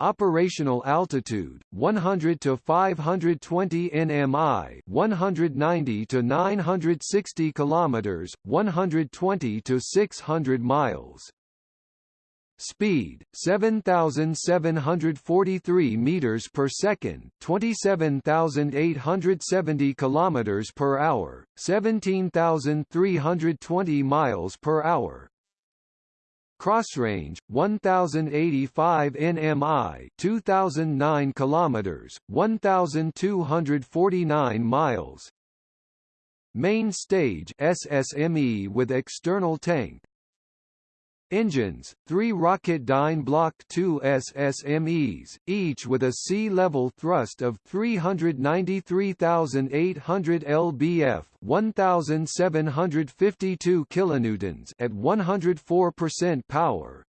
Operational altitude 100 to 520 nmi, 190 to 960 kilometers, 120 to 600 miles. Speed 7743 meters per second, 27870 kilometers per hour, 17320 miles per hour. Crossrange 1085 nmi 2009 kilometers 1249 miles. Main stage SSME with external tank Engines, three Rocketdyne Block 2 SSMEs, each with a sea-level thrust of 393,800 lbf 1,752 kilonewtons at 104% power,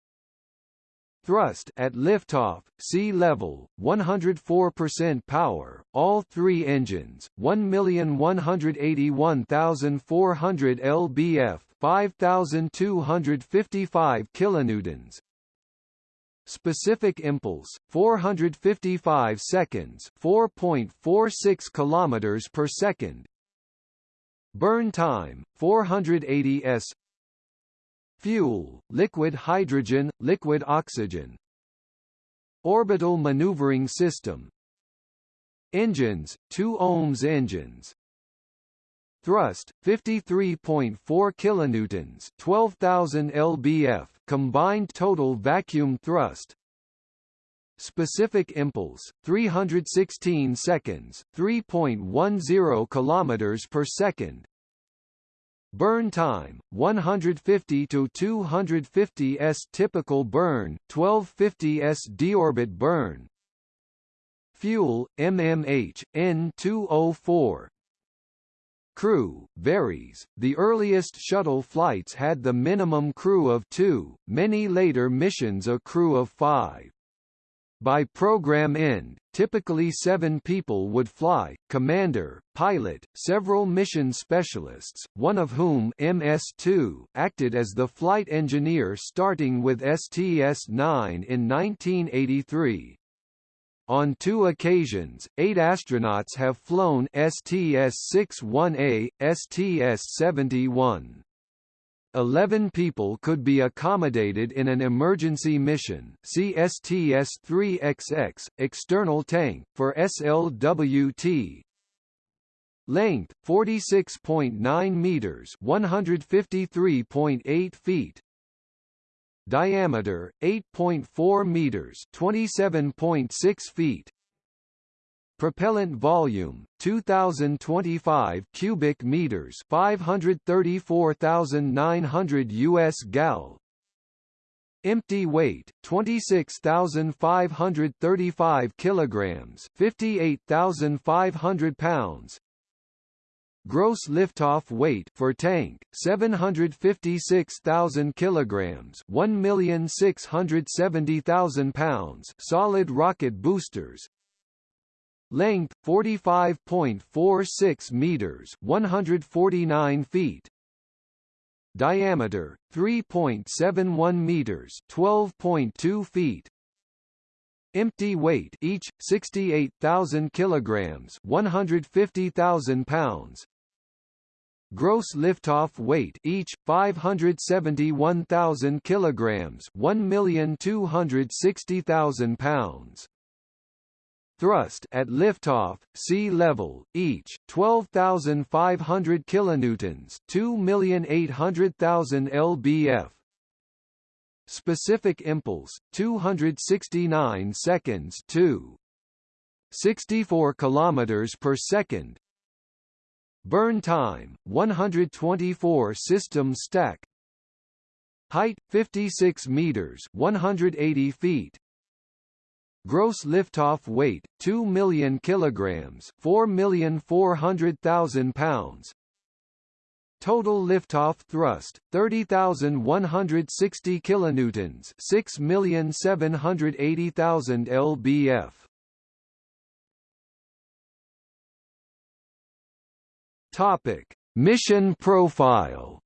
Thrust at liftoff, sea level, 104% power, all three engines, 1,181,400 lbf 5255 kilonewtons. Specific impulse 455 seconds 4.46 kilometers per second. Burn time 480 s. Fuel liquid hydrogen liquid oxygen. Orbital maneuvering system. Engines 2 OMS engines Thrust 53.4 kilonewtons, 12,000 lbf, combined total vacuum thrust. Specific impulse 316 seconds, 3.10 kilometers per second. Burn time 150 to 250 s typical burn, 1250 s deorbit burn. Fuel MMH N2O4 Crew, varies, the earliest shuttle flights had the minimum crew of two, many later missions a crew of five. By program end, typically seven people would fly, commander, pilot, several mission specialists, one of whom MS-2 acted as the flight engineer starting with STS-9 in 1983. On two occasions, eight astronauts have flown STS-61A, STS-71. Eleven people could be accommodated in an emergency mission CSTS-3XX, external tank, for SLWT. Length, 46.9 meters 153.8 feet Diameter 8.4 meters, 27.6 feet. Propellant volume 2025 cubic meters, 534,900 US gal. Empty weight 26,535 kilograms, 58,500 pounds. Gross liftoff weight for tank 756,000 kilograms, 1,670,000 pounds. Solid rocket boosters. Length 45.46 meters, 149 feet. Diameter 3.71 meters, 12.2 feet. Empty weight each 68,000 kilograms, 150,000 pounds. Gross liftoff weight each 571,000 kilograms, 1,260,000 pounds. thrust at liftoff, sea level, each 12,500 kilonewtons, 2,800,000 lbf. Specific impulse 269 seconds 2 64 kilometers per second. Burn time 124 system stack. Height 56 meters 180 feet. Gross liftoff weight 2 million kilograms, 4,400,000 pounds. Total liftoff thrust 30,160 kilonewtons, 6,780,000 lbf. Topic: Mission profile.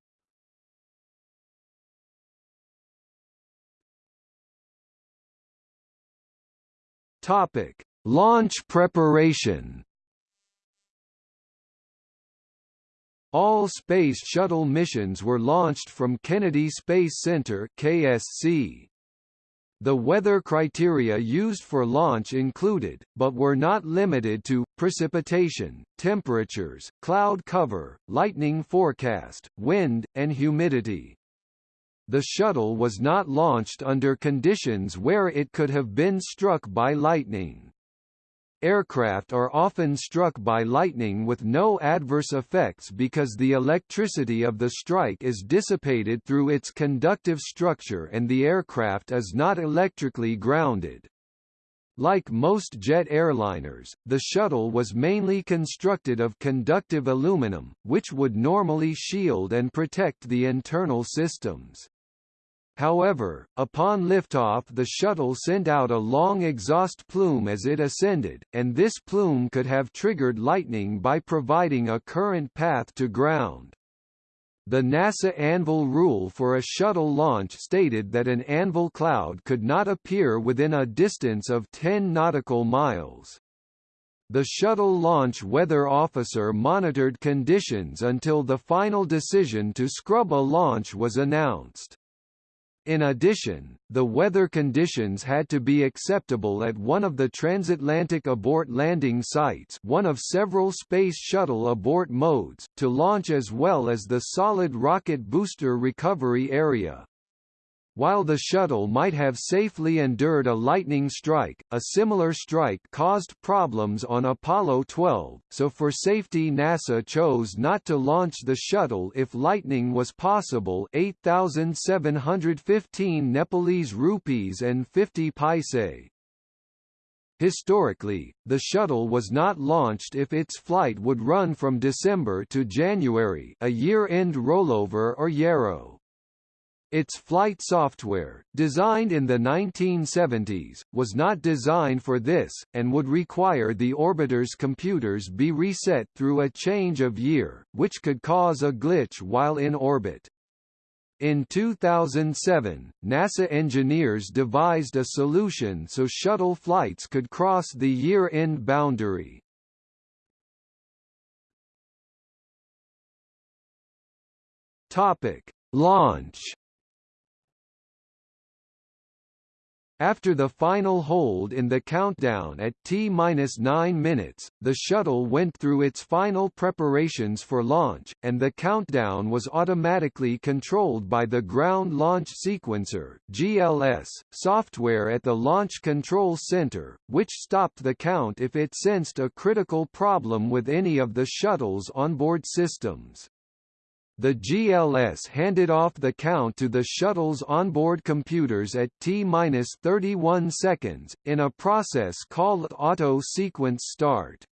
Topic: Launch preparation. All Space Shuttle missions were launched from Kennedy Space Center KSC. The weather criteria used for launch included, but were not limited to, precipitation, temperatures, cloud cover, lightning forecast, wind, and humidity the shuttle was not launched under conditions where it could have been struck by lightning. Aircraft are often struck by lightning with no adverse effects because the electricity of the strike is dissipated through its conductive structure and the aircraft is not electrically grounded. Like most jet airliners, the shuttle was mainly constructed of conductive aluminum, which would normally shield and protect the internal systems. However, upon liftoff the shuttle sent out a long exhaust plume as it ascended, and this plume could have triggered lightning by providing a current path to ground. The NASA Anvil rule for a shuttle launch stated that an anvil cloud could not appear within a distance of 10 nautical miles. The shuttle launch weather officer monitored conditions until the final decision to scrub a launch was announced. In addition, the weather conditions had to be acceptable at one of the transatlantic abort landing sites one of several Space Shuttle abort modes, to launch as well as the solid rocket booster recovery area. While the shuttle might have safely endured a lightning strike, a similar strike caused problems on Apollo 12, so for safety NASA chose not to launch the shuttle if lightning was possible 8,715 Nepalese rupees and 50 paise. Historically, the shuttle was not launched if its flight would run from December to January a year-end rollover or YERO. Its flight software, designed in the 1970s, was not designed for this, and would require the orbiter's computers be reset through a change of year, which could cause a glitch while in orbit. In 2007, NASA engineers devised a solution so shuttle flights could cross the year-end boundary. Topic: Launch After the final hold in the countdown at T-9 minutes, the shuttle went through its final preparations for launch, and the countdown was automatically controlled by the Ground Launch Sequencer GLS, software at the Launch Control Center, which stopped the count if it sensed a critical problem with any of the shuttle's onboard systems. The GLS handed off the count to the shuttle's onboard computers at T-31 seconds, in a process called auto sequence start.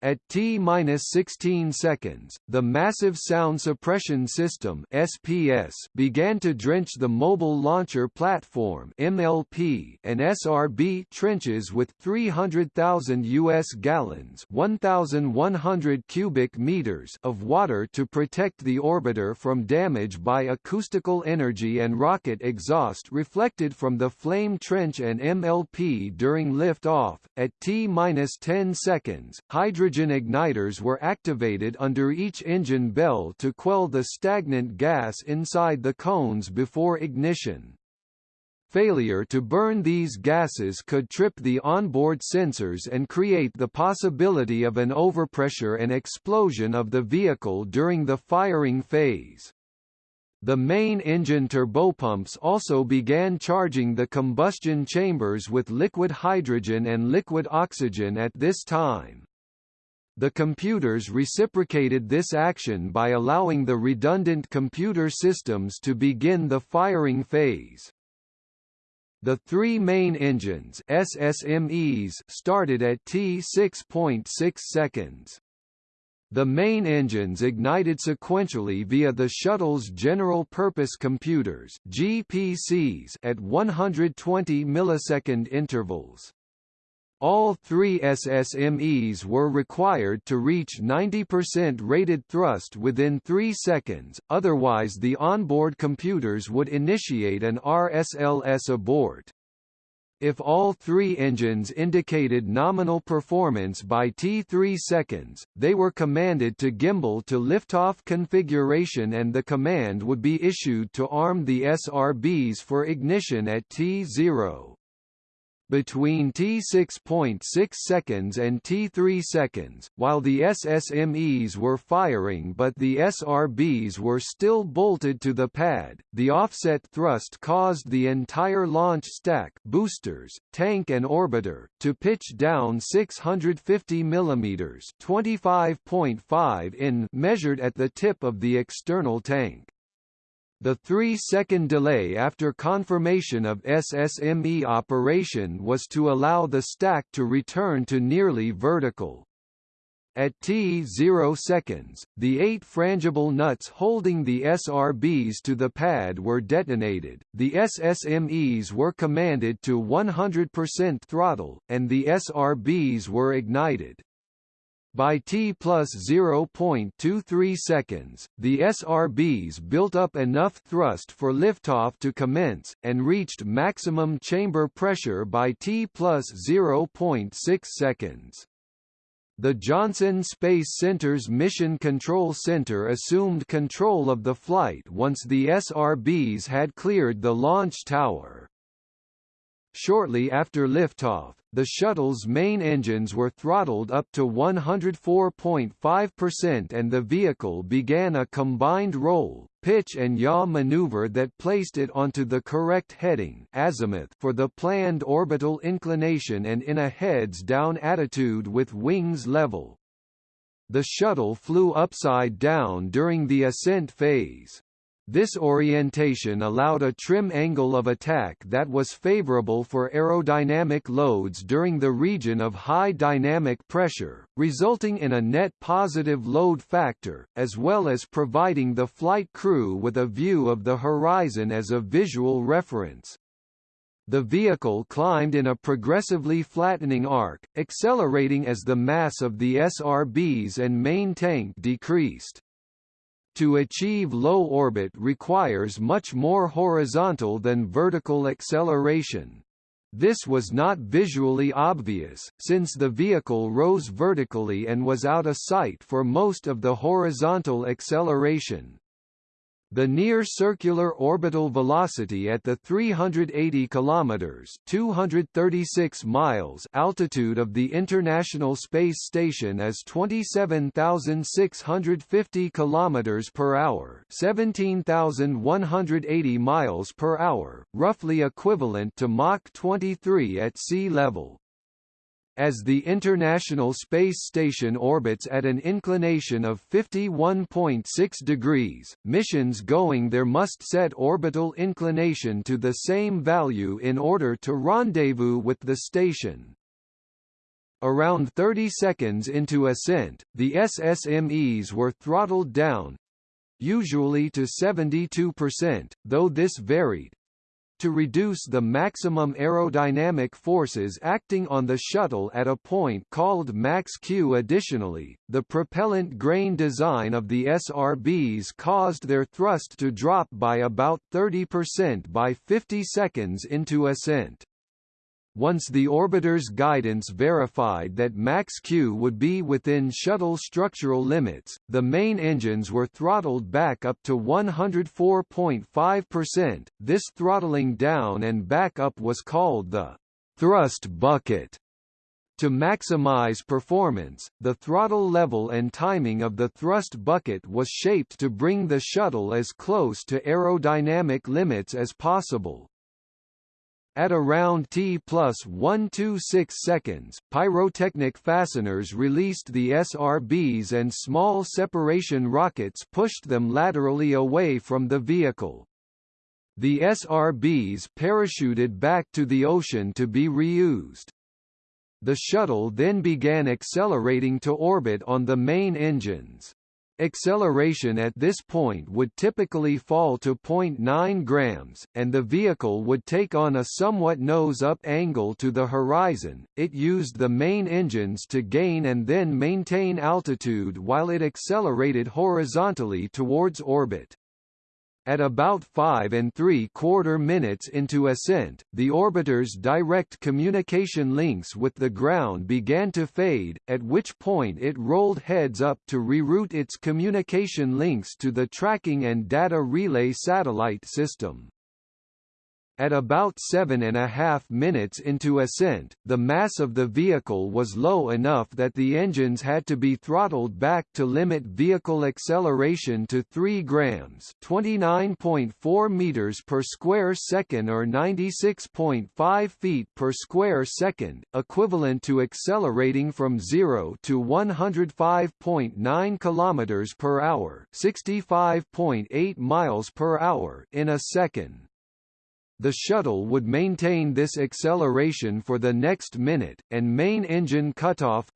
At T-16 seconds, the Massive Sound Suppression System (SPS) began to drench the Mobile Launcher Platform (MLP) and SRB trenches with 300,000 US gallons (1,100 cubic meters) of water to protect the orbiter from damage by acoustical energy and rocket exhaust reflected from the flame trench and MLP during lift-off. At T-10 seconds, hydrogen hydrogen igniters were activated under each engine bell to quell the stagnant gas inside the cones before ignition. Failure to burn these gases could trip the onboard sensors and create the possibility of an overpressure and explosion of the vehicle during the firing phase. The main engine turbopumps also began charging the combustion chambers with liquid hydrogen and liquid oxygen at this time. The computers reciprocated this action by allowing the redundant computer systems to begin the firing phase. The three main engines SSMEs started at T6.6 seconds. The main engines ignited sequentially via the shuttle's general-purpose computers GPCs at 120 millisecond intervals. All three SSMEs were required to reach 90% rated thrust within 3 seconds, otherwise the onboard computers would initiate an RSLS abort. If all three engines indicated nominal performance by T3 seconds, they were commanded to gimbal to liftoff configuration and the command would be issued to arm the SRBs for ignition at T0 between T6.6 seconds and T3 seconds, while the SSMEs were firing but the SRBs were still bolted to the pad, the offset thrust caused the entire launch stack boosters, tank and orbiter, to pitch down 650 mm 25.5 in measured at the tip of the external tank. The three-second delay after confirmation of SSME operation was to allow the stack to return to nearly vertical. At T0 seconds, the eight frangible nuts holding the SRBs to the pad were detonated, the SSMEs were commanded to 100% throttle, and the SRBs were ignited. By T plus 0.23 seconds, the SRBs built up enough thrust for liftoff to commence, and reached maximum chamber pressure by T plus 0.6 seconds. The Johnson Space Center's Mission Control Center assumed control of the flight once the SRBs had cleared the launch tower. Shortly after liftoff, the shuttle's main engines were throttled up to 104.5% and the vehicle began a combined roll, pitch and yaw maneuver that placed it onto the correct heading azimuth for the planned orbital inclination and in a heads-down attitude with wings level. The shuttle flew upside down during the ascent phase. This orientation allowed a trim angle of attack that was favorable for aerodynamic loads during the region of high dynamic pressure, resulting in a net positive load factor, as well as providing the flight crew with a view of the horizon as a visual reference. The vehicle climbed in a progressively flattening arc, accelerating as the mass of the SRBs and main tank decreased to achieve low orbit requires much more horizontal than vertical acceleration. This was not visually obvious, since the vehicle rose vertically and was out of sight for most of the horizontal acceleration. The near circular orbital velocity at the 380 kilometers (236 miles) altitude of the International Space Station is 27,650 kilometers per hour, 17,180 miles per hour, roughly equivalent to Mach 23 at sea level. As the International Space Station orbits at an inclination of 51.6 degrees, missions going there must set orbital inclination to the same value in order to rendezvous with the station. Around 30 seconds into ascent, the SSMEs were throttled down, usually to 72%, though this varied, to reduce the maximum aerodynamic forces acting on the shuttle at a point called max Q. Additionally, the propellant grain design of the SRBs caused their thrust to drop by about 30% by 50 seconds into ascent. Once the orbiter's guidance verified that max-Q would be within shuttle structural limits, the main engines were throttled back up to 104.5%. This throttling down and back up was called the thrust bucket. To maximize performance, the throttle level and timing of the thrust bucket was shaped to bring the shuttle as close to aerodynamic limits as possible. At around T plus 126 seconds, pyrotechnic fasteners released the SRBs and small separation rockets pushed them laterally away from the vehicle. The SRBs parachuted back to the ocean to be reused. The shuttle then began accelerating to orbit on the main engines. Acceleration at this point would typically fall to 0.9 grams, and the vehicle would take on a somewhat nose-up angle to the horizon. It used the main engines to gain and then maintain altitude while it accelerated horizontally towards orbit. At about 5 and 3 quarter minutes into ascent, the orbiter's direct communication links with the ground began to fade, at which point it rolled heads up to reroute its communication links to the tracking and data relay satellite system. At about seven and a half minutes into ascent, the mass of the vehicle was low enough that the engines had to be throttled back to limit vehicle acceleration to 3 grams 29.4 meters per square second or 96.5 feet per square second, equivalent to accelerating from 0 to 105.9 kilometers per hour 65.8 miles per hour in a second. The shuttle would maintain this acceleration for the next minute, and main engine cutoff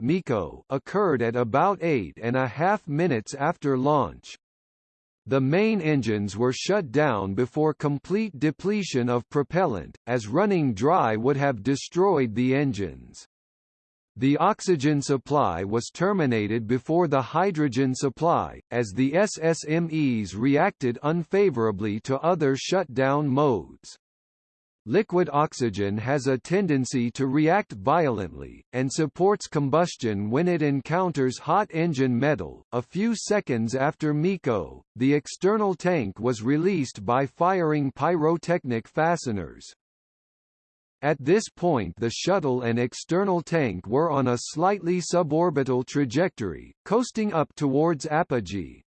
occurred at about eight and a half minutes after launch. The main engines were shut down before complete depletion of propellant, as running dry would have destroyed the engines. The oxygen supply was terminated before the hydrogen supply, as the SSMEs reacted unfavorably to other shutdown modes. Liquid oxygen has a tendency to react violently, and supports combustion when it encounters hot engine metal. A few seconds after MECO, the external tank was released by firing pyrotechnic fasteners. At this point the shuttle and external tank were on a slightly suborbital trajectory, coasting up towards apogee,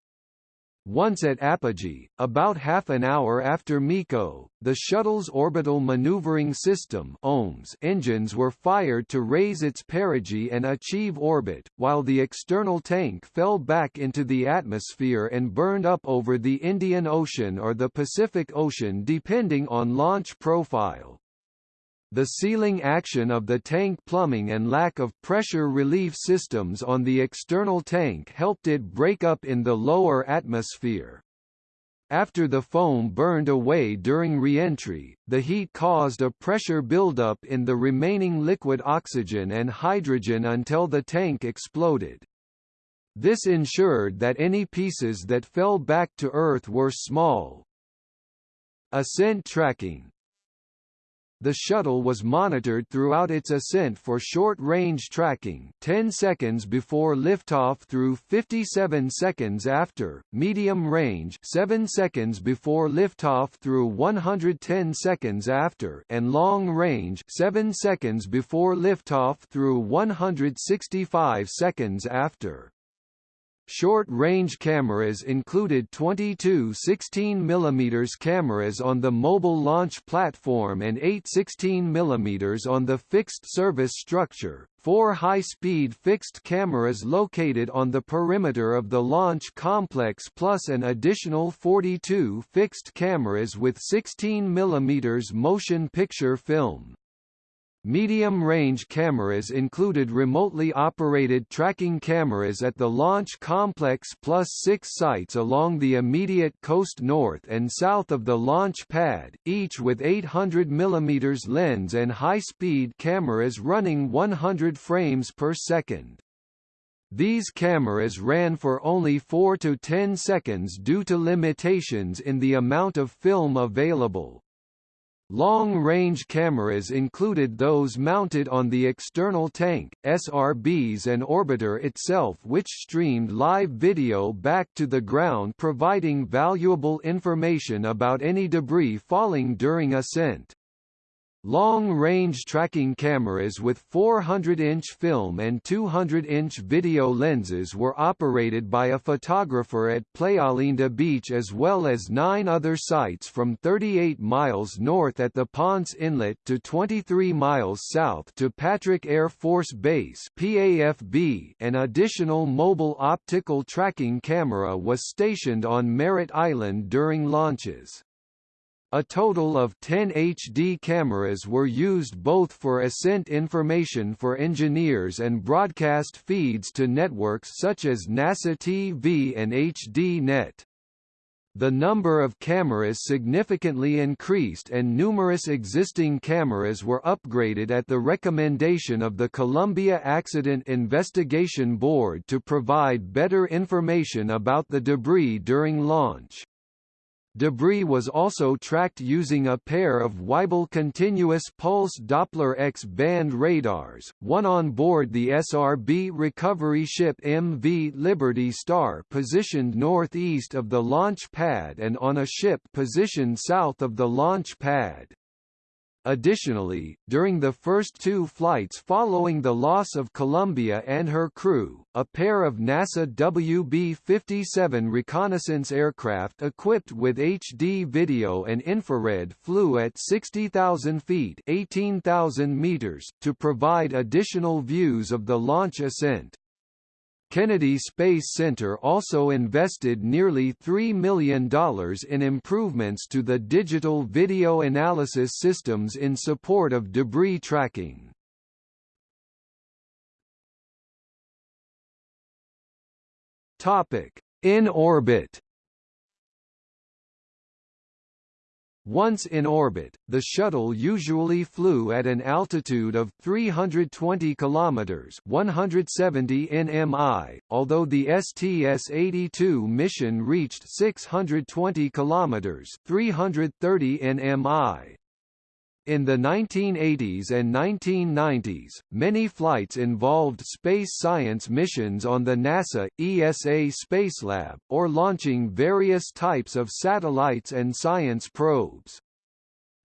once at apogee, about half an hour after MECO, the shuttle's orbital maneuvering system OMS engines were fired to raise its perigee and achieve orbit, while the external tank fell back into the atmosphere and burned up over the Indian Ocean or the Pacific Ocean depending on launch profile. The sealing action of the tank plumbing and lack of pressure relief systems on the external tank helped it break up in the lower atmosphere. After the foam burned away during re-entry, the heat caused a pressure buildup in the remaining liquid oxygen and hydrogen until the tank exploded. This ensured that any pieces that fell back to Earth were small. Ascent tracking the shuttle was monitored throughout its ascent for short-range tracking 10 seconds before liftoff through 57 seconds after, medium range 7 seconds before liftoff through 110 seconds after and long range 7 seconds before liftoff through 165 seconds after. Short-range cameras included 22 16 mm cameras on the mobile launch platform and 8 16 mm on the fixed service structure, four high-speed fixed cameras located on the perimeter of the launch complex plus an additional 42 fixed cameras with 16 mm motion picture film. Medium-range cameras included remotely operated tracking cameras at the launch complex plus six sites along the immediate coast north and south of the launch pad, each with 800 mm lens and high-speed cameras running 100 frames per second. These cameras ran for only 4 to 10 seconds due to limitations in the amount of film available. Long-range cameras included those mounted on the external tank, SRBs and orbiter itself which streamed live video back to the ground providing valuable information about any debris falling during ascent. Long-range tracking cameras with 400-inch film and 200-inch video lenses were operated by a photographer at Playalinda Beach as well as nine other sites from 38 miles north at the Ponce Inlet to 23 miles south to Patrick Air Force Base PAFB. An additional mobile optical tracking camera was stationed on Merritt Island during launches. A total of 10 HD cameras were used both for ascent information for engineers and broadcast feeds to networks such as NASA TV and HDNet. The number of cameras significantly increased and numerous existing cameras were upgraded at the recommendation of the Columbia Accident Investigation Board to provide better information about the debris during launch. Debris was also tracked using a pair of Weibel continuous pulse Doppler X-band radars, one on board the SRB recovery ship MV Liberty Star positioned northeast of the launch pad and on a ship positioned south of the launch pad. Additionally, during the first two flights following the loss of Columbia and her crew, a pair of NASA WB-57 reconnaissance aircraft equipped with HD video and infrared flew at 60,000 feet 18,000 meters, to provide additional views of the launch ascent. Kennedy Space Center also invested nearly $3 million in improvements to the digital video analysis systems in support of debris tracking. In orbit Once in orbit, the shuttle usually flew at an altitude of 320 kilometers (170 nmi), although the STS-82 mission reached 620 kilometers (330 nmi). In the 1980s and 1990s, many flights involved space science missions on the NASA, ESA Spacelab, or launching various types of satellites and science probes.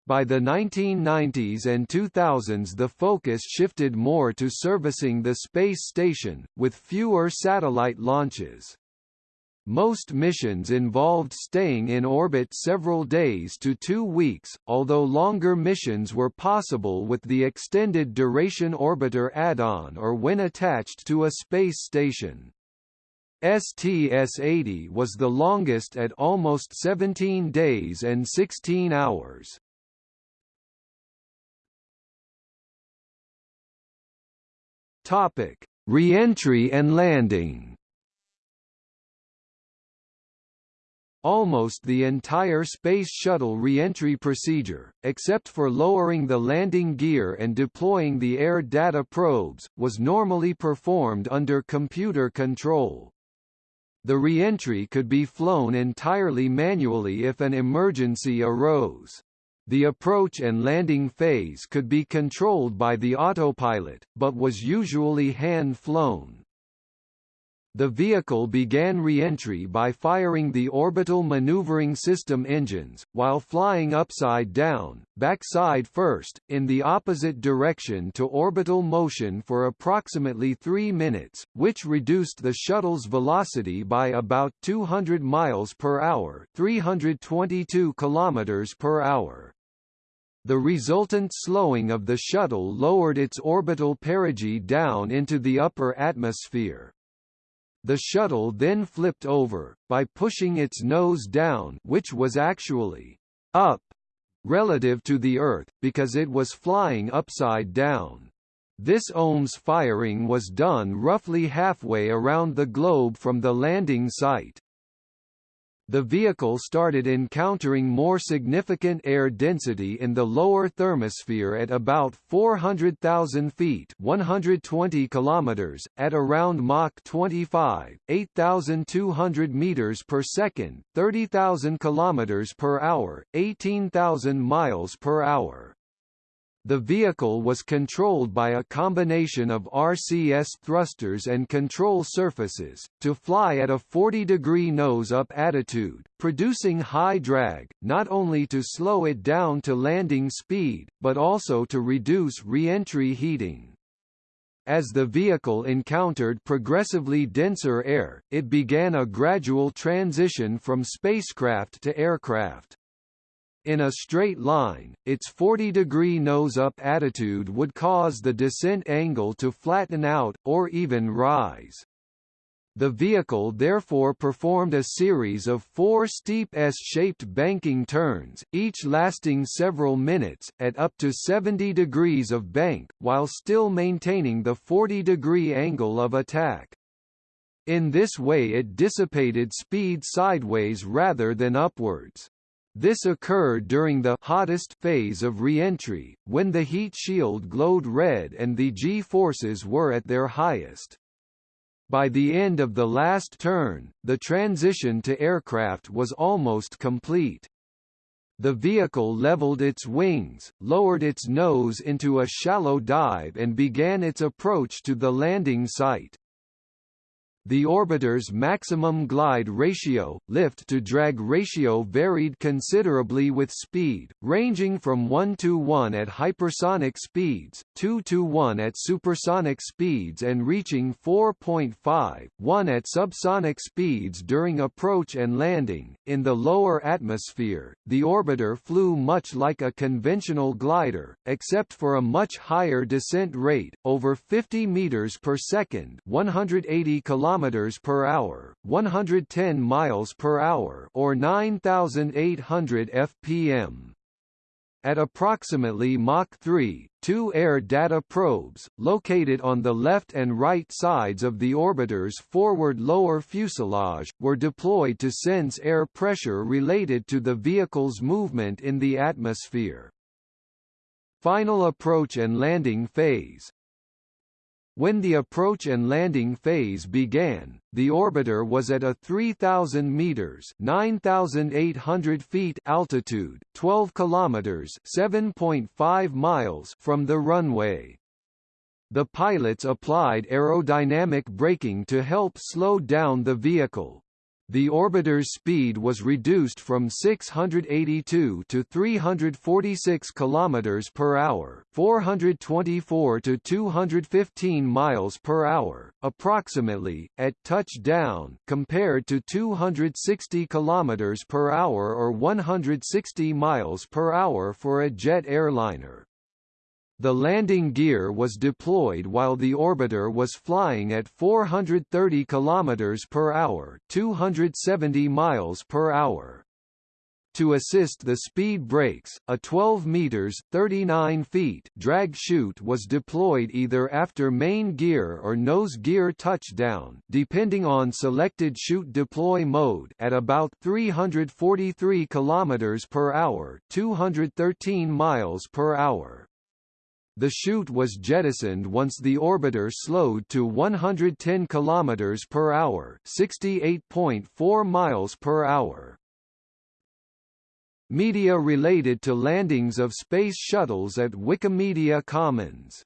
By the 1990s and 2000s the focus shifted more to servicing the space station, with fewer satellite launches. Most missions involved staying in orbit several days to two weeks, although longer missions were possible with the Extended Duration Orbiter add-on or when attached to a space station. STS-80 was the longest at almost 17 days and 16 hours. Topic: Reentry and landing. Almost the entire Space Shuttle reentry procedure, except for lowering the landing gear and deploying the air data probes, was normally performed under computer control. The reentry could be flown entirely manually if an emergency arose. The approach and landing phase could be controlled by the autopilot, but was usually hand-flown. The vehicle began re-entry by firing the orbital maneuvering system engines, while flying upside down, backside first, in the opposite direction to orbital motion for approximately three minutes, which reduced the shuttle's velocity by about 200 miles per hour 322 kilometers per hour. The resultant slowing of the shuttle lowered its orbital perigee down into the upper atmosphere. The shuttle then flipped over, by pushing its nose down which was actually up relative to the Earth, because it was flying upside down. This OMS firing was done roughly halfway around the globe from the landing site. The vehicle started encountering more significant air density in the lower thermosphere at about 400,000 feet 120 kilometers, at around Mach 25, 8,200 meters per second, 30,000 kilometers per hour, 18,000 miles per hour. The vehicle was controlled by a combination of RCS thrusters and control surfaces, to fly at a 40-degree nose-up attitude, producing high drag, not only to slow it down to landing speed, but also to reduce re-entry heating. As the vehicle encountered progressively denser air, it began a gradual transition from spacecraft to aircraft. In a straight line, its 40-degree nose-up attitude would cause the descent angle to flatten out, or even rise. The vehicle therefore performed a series of four steep S-shaped banking turns, each lasting several minutes, at up to 70 degrees of bank, while still maintaining the 40-degree angle of attack. In this way it dissipated speed sideways rather than upwards. This occurred during the hottest phase of reentry, when the heat shield glowed red and the G-forces were at their highest. By the end of the last turn, the transition to aircraft was almost complete. The vehicle leveled its wings, lowered its nose into a shallow dive and began its approach to the landing site. The orbiter's maximum glide ratio, lift-to-drag ratio varied considerably with speed, ranging from 1 to 1 at hypersonic speeds, 2 to 1 at supersonic speeds and reaching 4.5, 1 at subsonic speeds during approach and landing. In the lower atmosphere, the orbiter flew much like a conventional glider, except for a much higher descent rate, over 50 meters per second, 180 kilometers kilometers per hour, 110 miles per hour, or 9800 fpm. At approximately Mach 3, two air data probes, located on the left and right sides of the orbiter's forward lower fuselage, were deployed to sense air pressure related to the vehicle's movement in the atmosphere. Final approach and landing phase when the approach and landing phase began, the orbiter was at a 3,000 meters (9,800 feet) altitude, 12 kilometers (7.5 miles) from the runway. The pilots applied aerodynamic braking to help slow down the vehicle, the orbiter's speed was reduced from 682 to 346 km per hour, 424 to 215 miles per hour, approximately at touchdown, compared to 260 km per hour or 160 miles per hour for a jet airliner. The landing gear was deployed while the orbiter was flying at 430 km per hour, 270 miles per hour. To assist the speed brakes, a 12 meters (39 feet) drag chute was deployed either after main gear or nose gear touchdown, depending on selected chute deploy mode, at about 343 km per hour, 213 miles per hour. The chute was jettisoned once the orbiter slowed to 110 km per hour, 68.4 miles per hour. Media related to landings of space shuttles at Wikimedia Commons.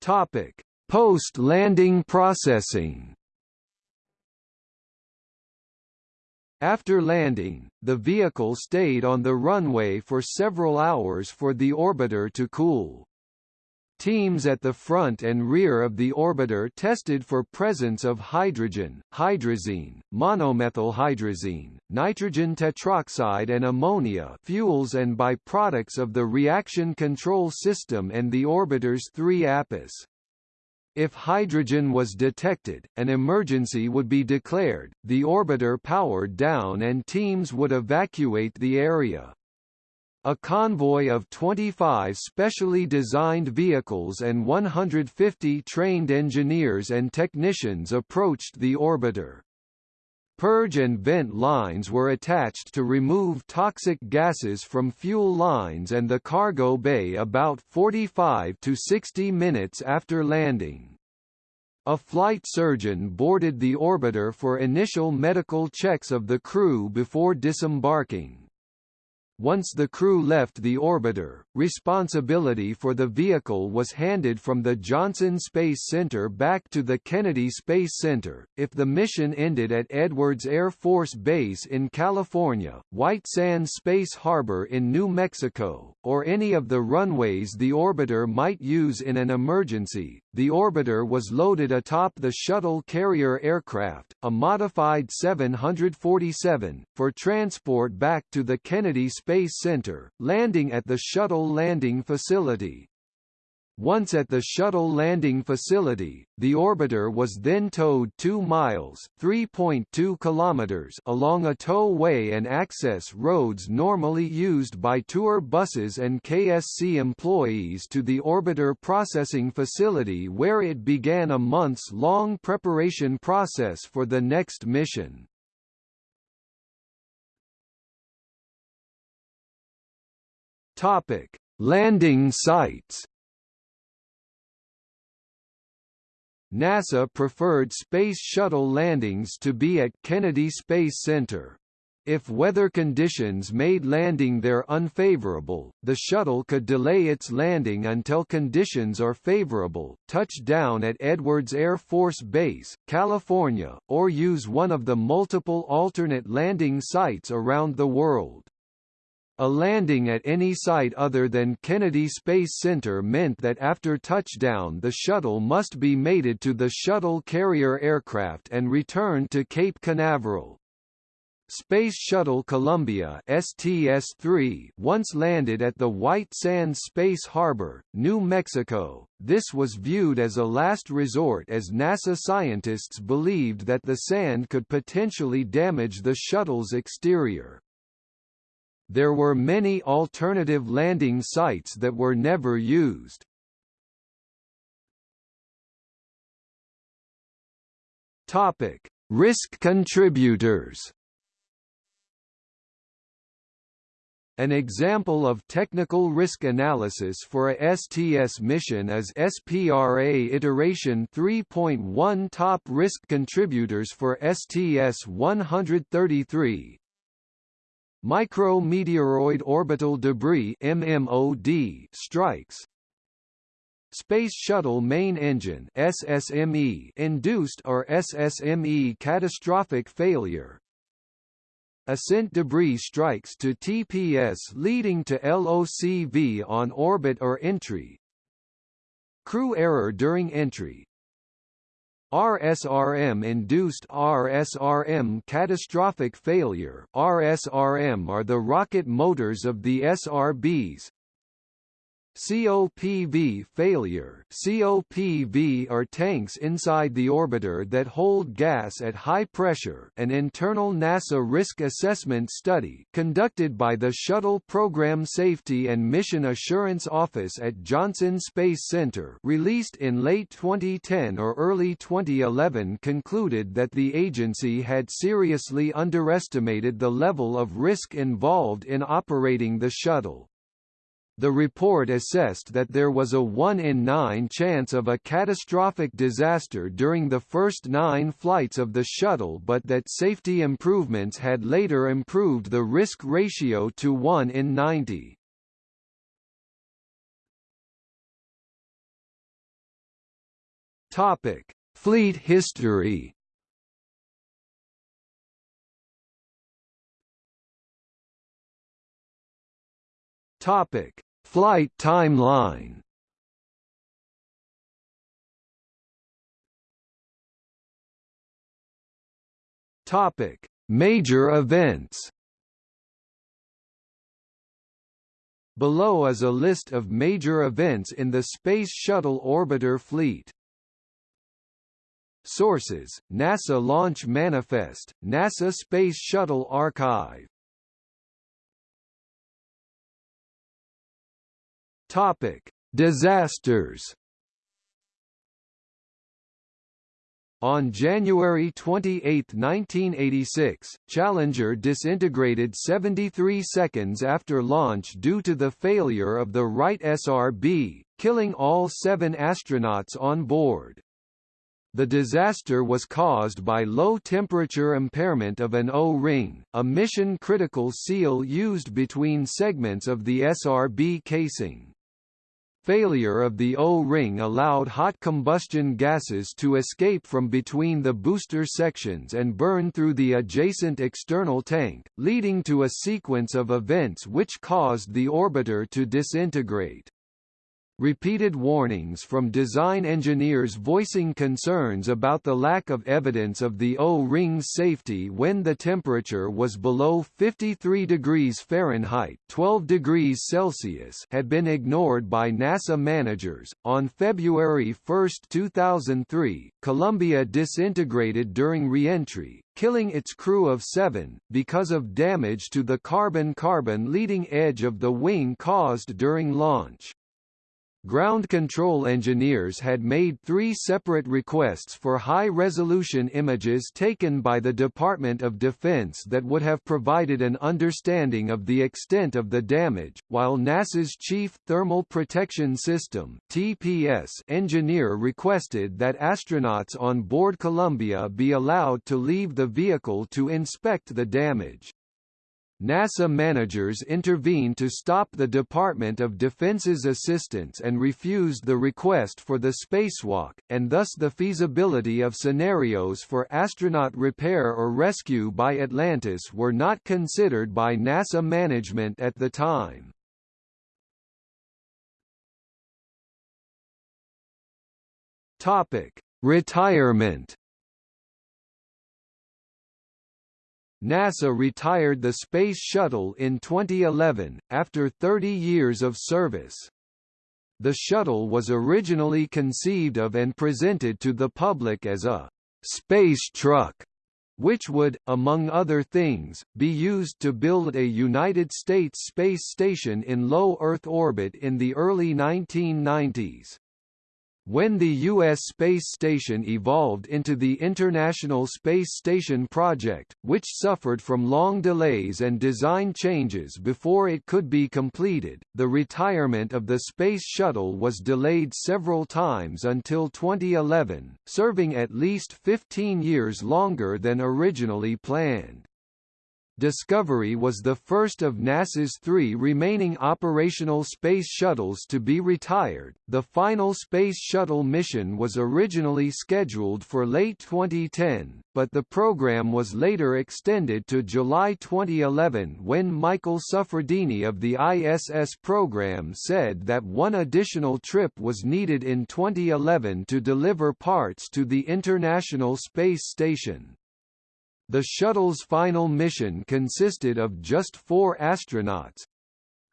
Topic: Post-landing processing. After landing, the vehicle stayed on the runway for several hours for the orbiter to cool. Teams at the front and rear of the orbiter tested for presence of hydrogen, hydrazine, monomethylhydrazine, nitrogen tetroxide and ammonia fuels and byproducts of the reaction control system and the orbiter's three APUs. If hydrogen was detected, an emergency would be declared, the orbiter powered down and teams would evacuate the area. A convoy of 25 specially designed vehicles and 150 trained engineers and technicians approached the orbiter. Purge and vent lines were attached to remove toxic gases from fuel lines and the cargo bay about 45 to 60 minutes after landing. A flight surgeon boarded the orbiter for initial medical checks of the crew before disembarking. Once the crew left the orbiter, responsibility for the vehicle was handed from the Johnson Space Center back to the Kennedy Space Center. If the mission ended at Edwards Air Force Base in California, White Sands Space Harbor in New Mexico, or any of the runways the orbiter might use in an emergency, the orbiter was loaded atop the shuttle carrier aircraft, a modified 747, for transport back to the Kennedy Space Center, landing at the shuttle landing facility. Once at the shuttle landing facility, the orbiter was then towed 2 miles (3.2 kilometers) along a towway and access roads normally used by tour buses and KSC employees to the orbiter processing facility where it began a months-long preparation process for the next mission. Topic: Landing sites NASA preferred Space Shuttle landings to be at Kennedy Space Center. If weather conditions made landing there unfavorable, the shuttle could delay its landing until conditions are favorable, touch down at Edwards Air Force Base, California, or use one of the multiple alternate landing sites around the world. A landing at any site other than Kennedy Space Center meant that after touchdown the shuttle must be mated to the shuttle carrier aircraft and returned to Cape Canaveral. Space Shuttle Columbia STS-3 once landed at the White Sands Space Harbor, New Mexico. This was viewed as a last resort as NASA scientists believed that the sand could potentially damage the shuttle's exterior. There were many alternative landing sites that were never used. Topic: Risk contributors. An example of technical risk analysis for a STS mission is SPRA Iteration 3.1 Top Risk Contributors for STS-133, Micrometeoroid orbital debris MMOD strikes. Space Shuttle Main Engine SSME induced or SSME catastrophic failure. Ascent debris strikes to TPS leading to LOCV on orbit or entry. Crew error during entry RSRM-induced RSRM catastrophic failure. RSRM are the rocket motors of the SRBs, COPV failure COPV are tanks inside the orbiter that hold gas at high pressure an internal NASA risk assessment study conducted by the Shuttle Program Safety and Mission Assurance Office at Johnson Space Center released in late 2010 or early 2011 concluded that the agency had seriously underestimated the level of risk involved in operating the shuttle. The report assessed that there was a 1 in 9 chance of a catastrophic disaster during the first nine flights of the shuttle but that safety improvements had later improved the risk ratio to 1 in 90. Topic: Fleet history. Topic: Flight timeline Topic: Major events. Below is a list of major events in the Space Shuttle orbiter fleet. Sources: NASA Launch Manifest, NASA Space Shuttle Archive Topic: Disasters. On January 28, 1986, Challenger disintegrated 73 seconds after launch due to the failure of the right SRB, killing all seven astronauts on board. The disaster was caused by low-temperature impairment of an O-ring, a mission-critical seal used between segments of the SRB casing. Failure of the O-ring allowed hot combustion gases to escape from between the booster sections and burn through the adjacent external tank, leading to a sequence of events which caused the orbiter to disintegrate. Repeated warnings from design engineers voicing concerns about the lack of evidence of the O-ring's safety when the temperature was below 53 degrees Fahrenheit (12 degrees Celsius) had been ignored by NASA managers. On February 1, 2003, Columbia disintegrated during reentry, killing its crew of seven, because of damage to the carbon-carbon leading edge of the wing caused during launch. Ground control engineers had made three separate requests for high-resolution images taken by the Department of Defense that would have provided an understanding of the extent of the damage, while NASA's Chief Thermal Protection System TPS engineer requested that astronauts on board Columbia be allowed to leave the vehicle to inspect the damage. NASA managers intervened to stop the Department of Defense's assistance and refused the request for the spacewalk, and thus the feasibility of scenarios for astronaut repair or rescue by Atlantis were not considered by NASA management at the time. Topic: Retirement NASA retired the Space Shuttle in 2011, after 30 years of service. The shuttle was originally conceived of and presented to the public as a space truck, which would, among other things, be used to build a United States space station in low Earth orbit in the early 1990s. When the U.S. space station evolved into the International Space Station project, which suffered from long delays and design changes before it could be completed, the retirement of the Space Shuttle was delayed several times until 2011, serving at least 15 years longer than originally planned. Discovery was the first of NASA's three remaining operational space shuttles to be retired. The final Space Shuttle mission was originally scheduled for late 2010, but the program was later extended to July 2011 when Michael Suffredini of the ISS program said that one additional trip was needed in 2011 to deliver parts to the International Space Station. The shuttle's final mission consisted of just four astronauts,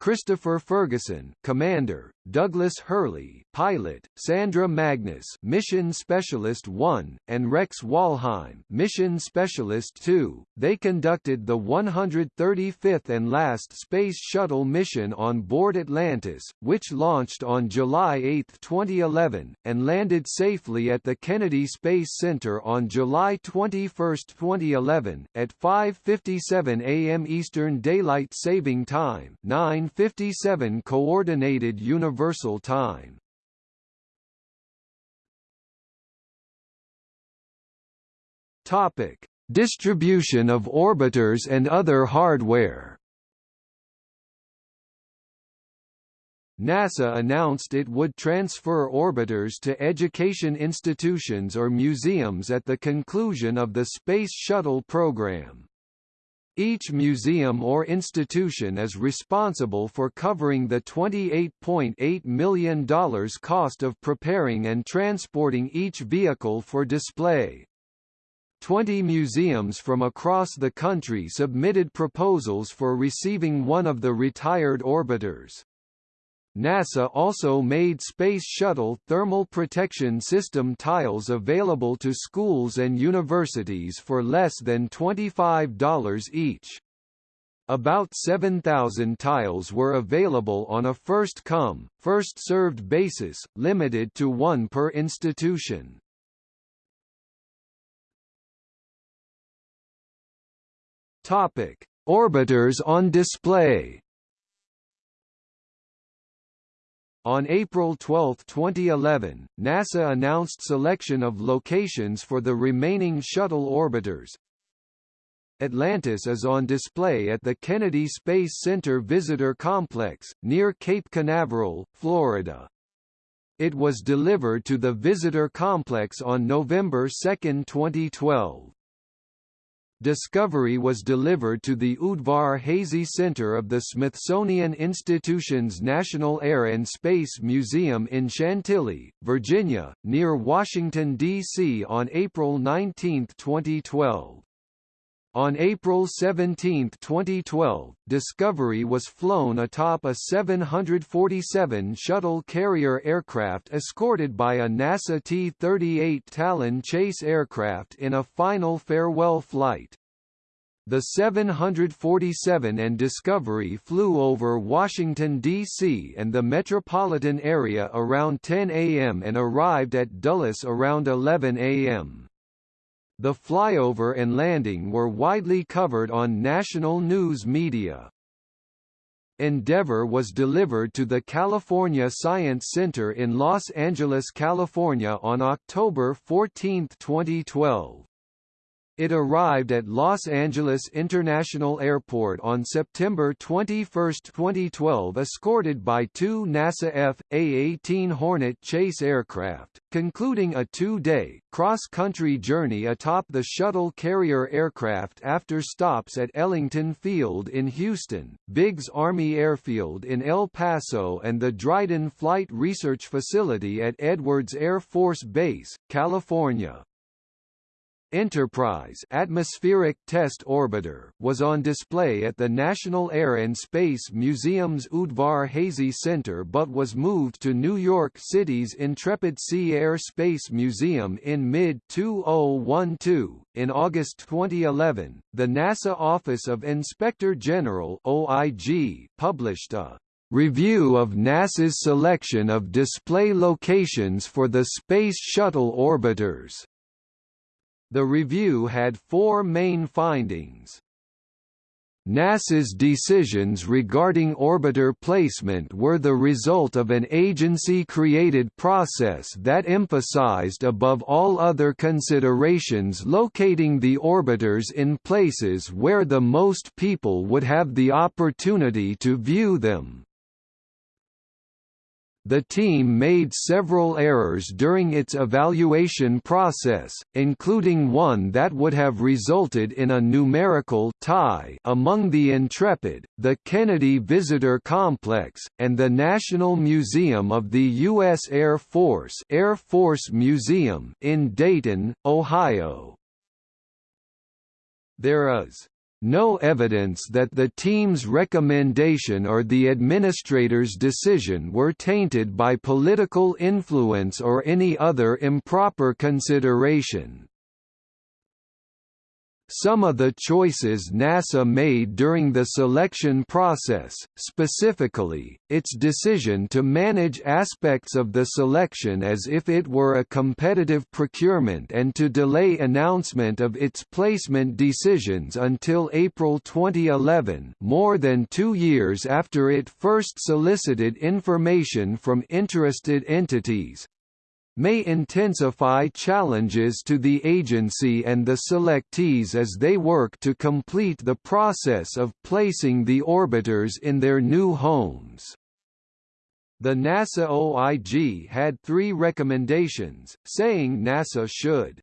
Christopher Ferguson, Commander, Douglas Hurley, Pilot, Sandra Magnus, Mission Specialist 1, and Rex Walheim, Mission Specialist 2. They conducted the 135th and last Space Shuttle mission on board Atlantis, which launched on July 8, 2011, and landed safely at the Kennedy Space Center on July 21, 2011, at 5:57 a.m. Eastern Daylight Saving Time, 9:57 Coordinated Universal Universal time. Topic: Distribution of orbiters and other hardware. NASA announced it would transfer orbiters to education institutions or museums at the conclusion of the Space Shuttle program. Each museum or institution is responsible for covering the $28.8 million cost of preparing and transporting each vehicle for display. Twenty museums from across the country submitted proposals for receiving one of the retired orbiters. NASA also made Space Shuttle thermal protection system tiles available to schools and universities for less than $25 each. About 7,000 tiles were available on a first-come, first-served basis, limited to one per institution. Topic: Orbiters on display. On April 12, 2011, NASA announced selection of locations for the remaining shuttle orbiters. Atlantis is on display at the Kennedy Space Center Visitor Complex, near Cape Canaveral, Florida. It was delivered to the visitor complex on November 2, 2012. Discovery was delivered to the Udvar Hazy Center of the Smithsonian Institution's National Air and Space Museum in Chantilly, Virginia, near Washington, D.C. on April 19, 2012. On April 17, 2012, Discovery was flown atop a 747 shuttle carrier aircraft escorted by a NASA T-38 Talon chase aircraft in a final farewell flight. The 747 and Discovery flew over Washington, D.C. and the metropolitan area around 10 a.m. and arrived at Dulles around 11 a.m. The flyover and landing were widely covered on national news media. Endeavour was delivered to the California Science Center in Los Angeles, California on October 14, 2012. It arrived at Los Angeles International Airport on September 21, 2012 escorted by two NASA F/A-18 Hornet chase aircraft, concluding a two-day, cross-country journey atop the shuttle carrier aircraft after stops at Ellington Field in Houston, Biggs Army Airfield in El Paso and the Dryden Flight Research Facility at Edwards Air Force Base, California. Enterprise atmospheric test orbiter was on display at the National Air and Space Museum's Udvar Hazy Center but was moved to New York City's Intrepid Sea Air Space Museum in mid-2012. In August 2011, the NASA Office of Inspector General (OIG) published a Review of NASA's selection of display locations for the Space Shuttle orbiters. The review had four main findings. NASA's decisions regarding orbiter placement were the result of an agency-created process that emphasized above all other considerations locating the orbiters in places where the most people would have the opportunity to view them. The team made several errors during its evaluation process, including one that would have resulted in a numerical tie among the Intrepid, the Kennedy Visitor Complex, and the National Museum of the U.S. Air Force Air Force Museum in Dayton, Ohio. There is no evidence that the team's recommendation or the administrator's decision were tainted by political influence or any other improper consideration. Some of the choices NASA made during the selection process, specifically, its decision to manage aspects of the selection as if it were a competitive procurement and to delay announcement of its placement decisions until April 2011 more than two years after it first solicited information from interested entities, may intensify challenges to the agency and the selectees as they work to complete the process of placing the orbiters in their new homes. The NASA OIG had three recommendations, saying NASA should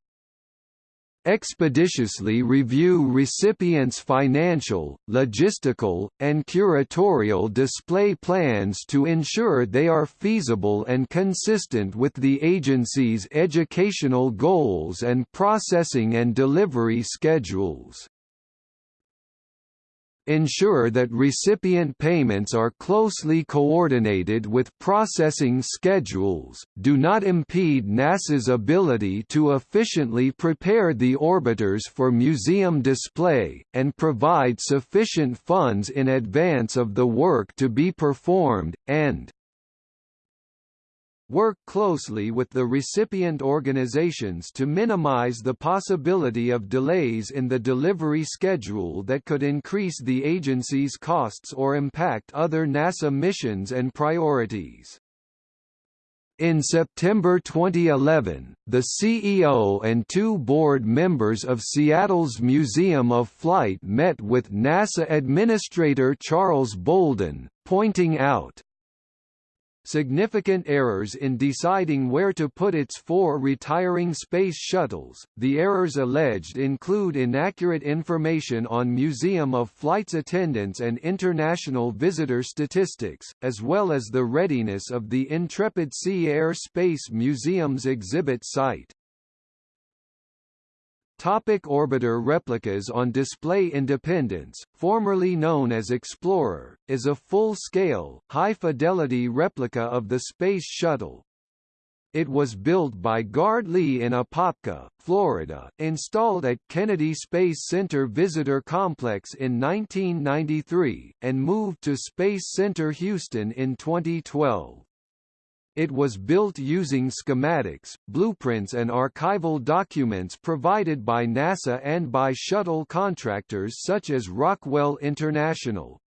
expeditiously review recipients' financial, logistical, and curatorial display plans to ensure they are feasible and consistent with the agency's educational goals and processing and delivery schedules. Ensure that recipient payments are closely coordinated with processing schedules, do not impede NASA's ability to efficiently prepare the orbiters for museum display, and provide sufficient funds in advance of the work to be performed, and work closely with the recipient organizations to minimize the possibility of delays in the delivery schedule that could increase the agency's costs or impact other NASA missions and priorities. In September 2011, the CEO and two board members of Seattle's Museum of Flight met with NASA Administrator Charles Bolden, pointing out, significant errors in deciding where to put its four retiring space shuttles. The errors alleged include inaccurate information on Museum of Flight's attendance and international visitor statistics, as well as the readiness of the Intrepid Sea Air Space Museum's exhibit site. Topic orbiter replicas on display Independence, formerly known as Explorer, is a full-scale, high-fidelity replica of the Space Shuttle. It was built by Guard-Lee in Apopka, Florida, installed at Kennedy Space Center Visitor Complex in 1993, and moved to Space Center Houston in 2012. It was built using schematics, blueprints and archival documents provided by NASA and by shuttle contractors such as Rockwell International.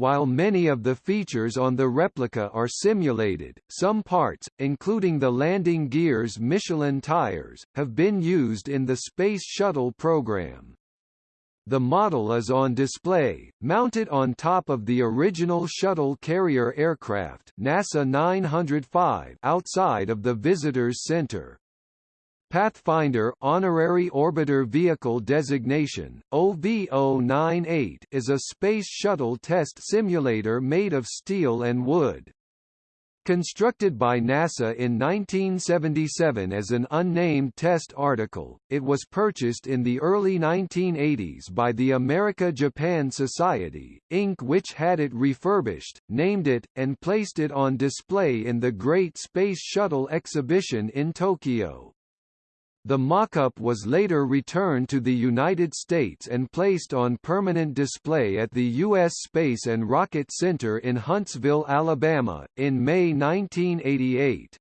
While many of the features on the replica are simulated, some parts, including the landing gear's Michelin tires, have been used in the Space Shuttle program. The model is on display, mounted on top of the original shuttle carrier aircraft NASA 905 outside of the Visitors Center. Pathfinder Honorary Orbiter Vehicle Designation, OV-098 is a Space Shuttle test simulator made of steel and wood. Constructed by NASA in 1977 as an unnamed test article, it was purchased in the early 1980s by the America-Japan Society, Inc. which had it refurbished, named it, and placed it on display in the Great Space Shuttle exhibition in Tokyo. The mock-up was later returned to the United States and placed on permanent display at the U.S. Space and Rocket Center in Huntsville, Alabama, in May 1988.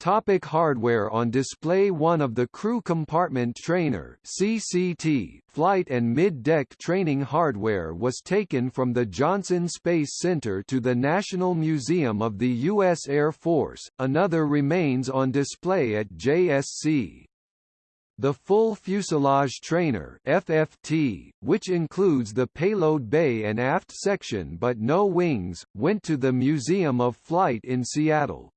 Topic hardware On display One of the Crew Compartment Trainer CCT flight and mid-deck training hardware was taken from the Johnson Space Center to the National Museum of the U.S. Air Force, another remains on display at JSC. The full fuselage trainer FFT, which includes the payload bay and aft section but no wings, went to the Museum of Flight in Seattle.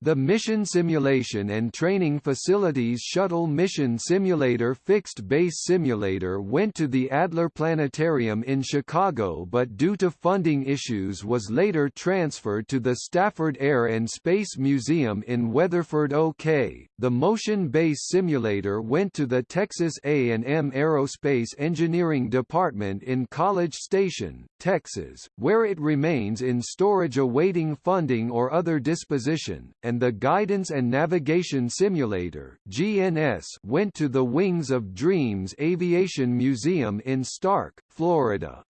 The Mission Simulation and Training Facilities Shuttle Mission Simulator Fixed Base Simulator went to the Adler Planetarium in Chicago but due to funding issues was later transferred to the Stafford Air and Space Museum in Weatherford OK. The Motion Base Simulator went to the Texas A&M Aerospace Engineering Department in College Station, Texas, where it remains in storage awaiting funding or other disposition and the Guidance and Navigation Simulator GNS went to the Wings of Dreams Aviation Museum in Starke, Florida.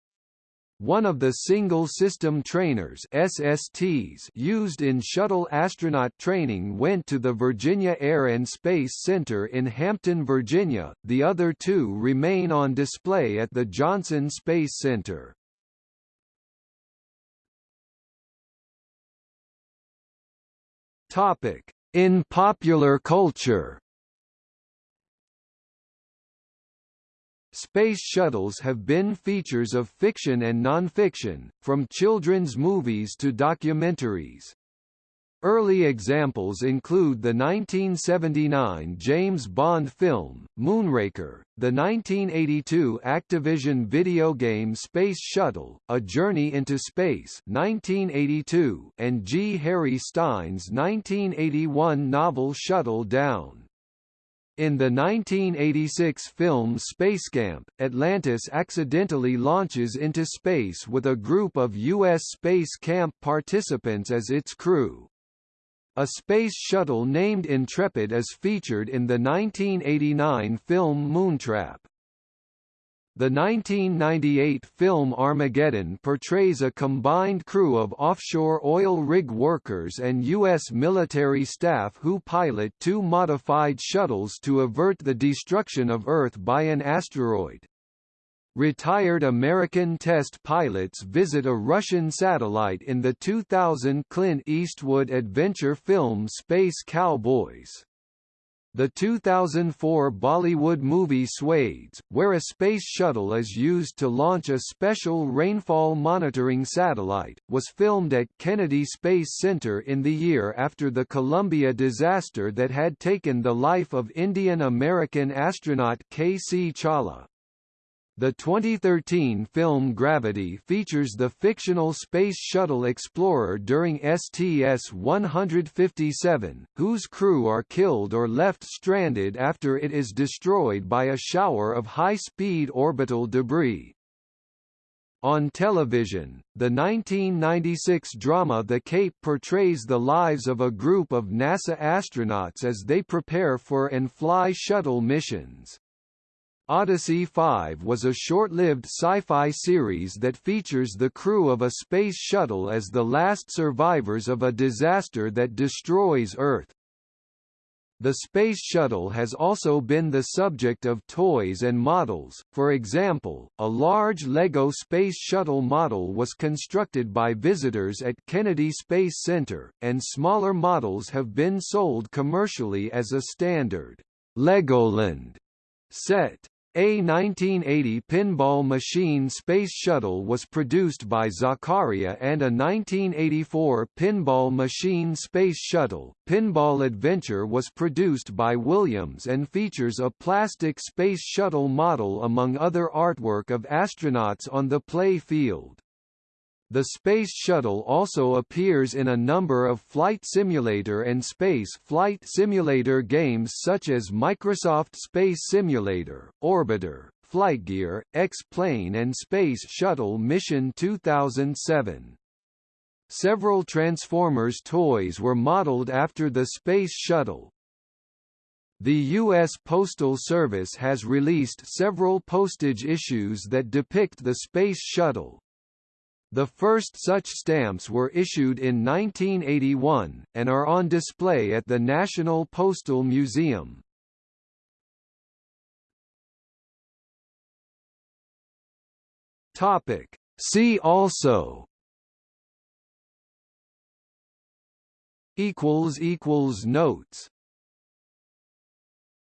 One of the single-system trainers SSTs used in shuttle astronaut training went to the Virginia Air and Space Center in Hampton, Virginia, the other two remain on display at the Johnson Space Center. Topic: In popular culture. Space shuttles have been features of fiction and nonfiction, from children's movies to documentaries. Early examples include the 1979 James Bond film, Moonraker, the 1982 Activision video game Space Shuttle, A Journey into Space 1982, and G. Harry Stine's 1981 novel Shuttle Down. In the 1986 film Spacecamp, Atlantis accidentally launches into space with a group of U.S. Space Camp participants as its crew. A space shuttle named Intrepid is featured in the 1989 film Moontrap. The 1998 film Armageddon portrays a combined crew of offshore oil rig workers and U.S. military staff who pilot two modified shuttles to avert the destruction of Earth by an asteroid. Retired American test pilots visit a Russian satellite in the 2000 Clint Eastwood adventure film Space Cowboys. The 2004 Bollywood movie Swades, where a space shuttle is used to launch a special rainfall monitoring satellite, was filmed at Kennedy Space Center in the year after the Columbia disaster that had taken the life of Indian-American astronaut K.C. Chawla. The 2013 film Gravity features the fictional Space Shuttle Explorer during STS-157, whose crew are killed or left stranded after it is destroyed by a shower of high-speed orbital debris. On television, the 1996 drama The Cape portrays the lives of a group of NASA astronauts as they prepare for and fly shuttle missions. Odyssey 5 was a short-lived sci-fi series that features the crew of a space shuttle as the last survivors of a disaster that destroys Earth. The Space Shuttle has also been the subject of toys and models, for example, a large LEGO Space Shuttle model was constructed by visitors at Kennedy Space Center, and smaller models have been sold commercially as a standard Legoland set. A 1980 pinball machine Space Shuttle was produced by Zaccaria and a 1984 pinball machine Space Shuttle, Pinball Adventure was produced by Williams and features a plastic Space Shuttle model among other artwork of astronauts on the play field. The Space Shuttle also appears in a number of flight simulator and space flight simulator games such as Microsoft Space Simulator, Orbiter, Flightgear, X-Plane and Space Shuttle Mission 2007. Several Transformers toys were modeled after the Space Shuttle. The U.S. Postal Service has released several postage issues that depict the Space Shuttle, the first such stamps were issued in 1981, and are on display at the National Postal Museum. See also. Notes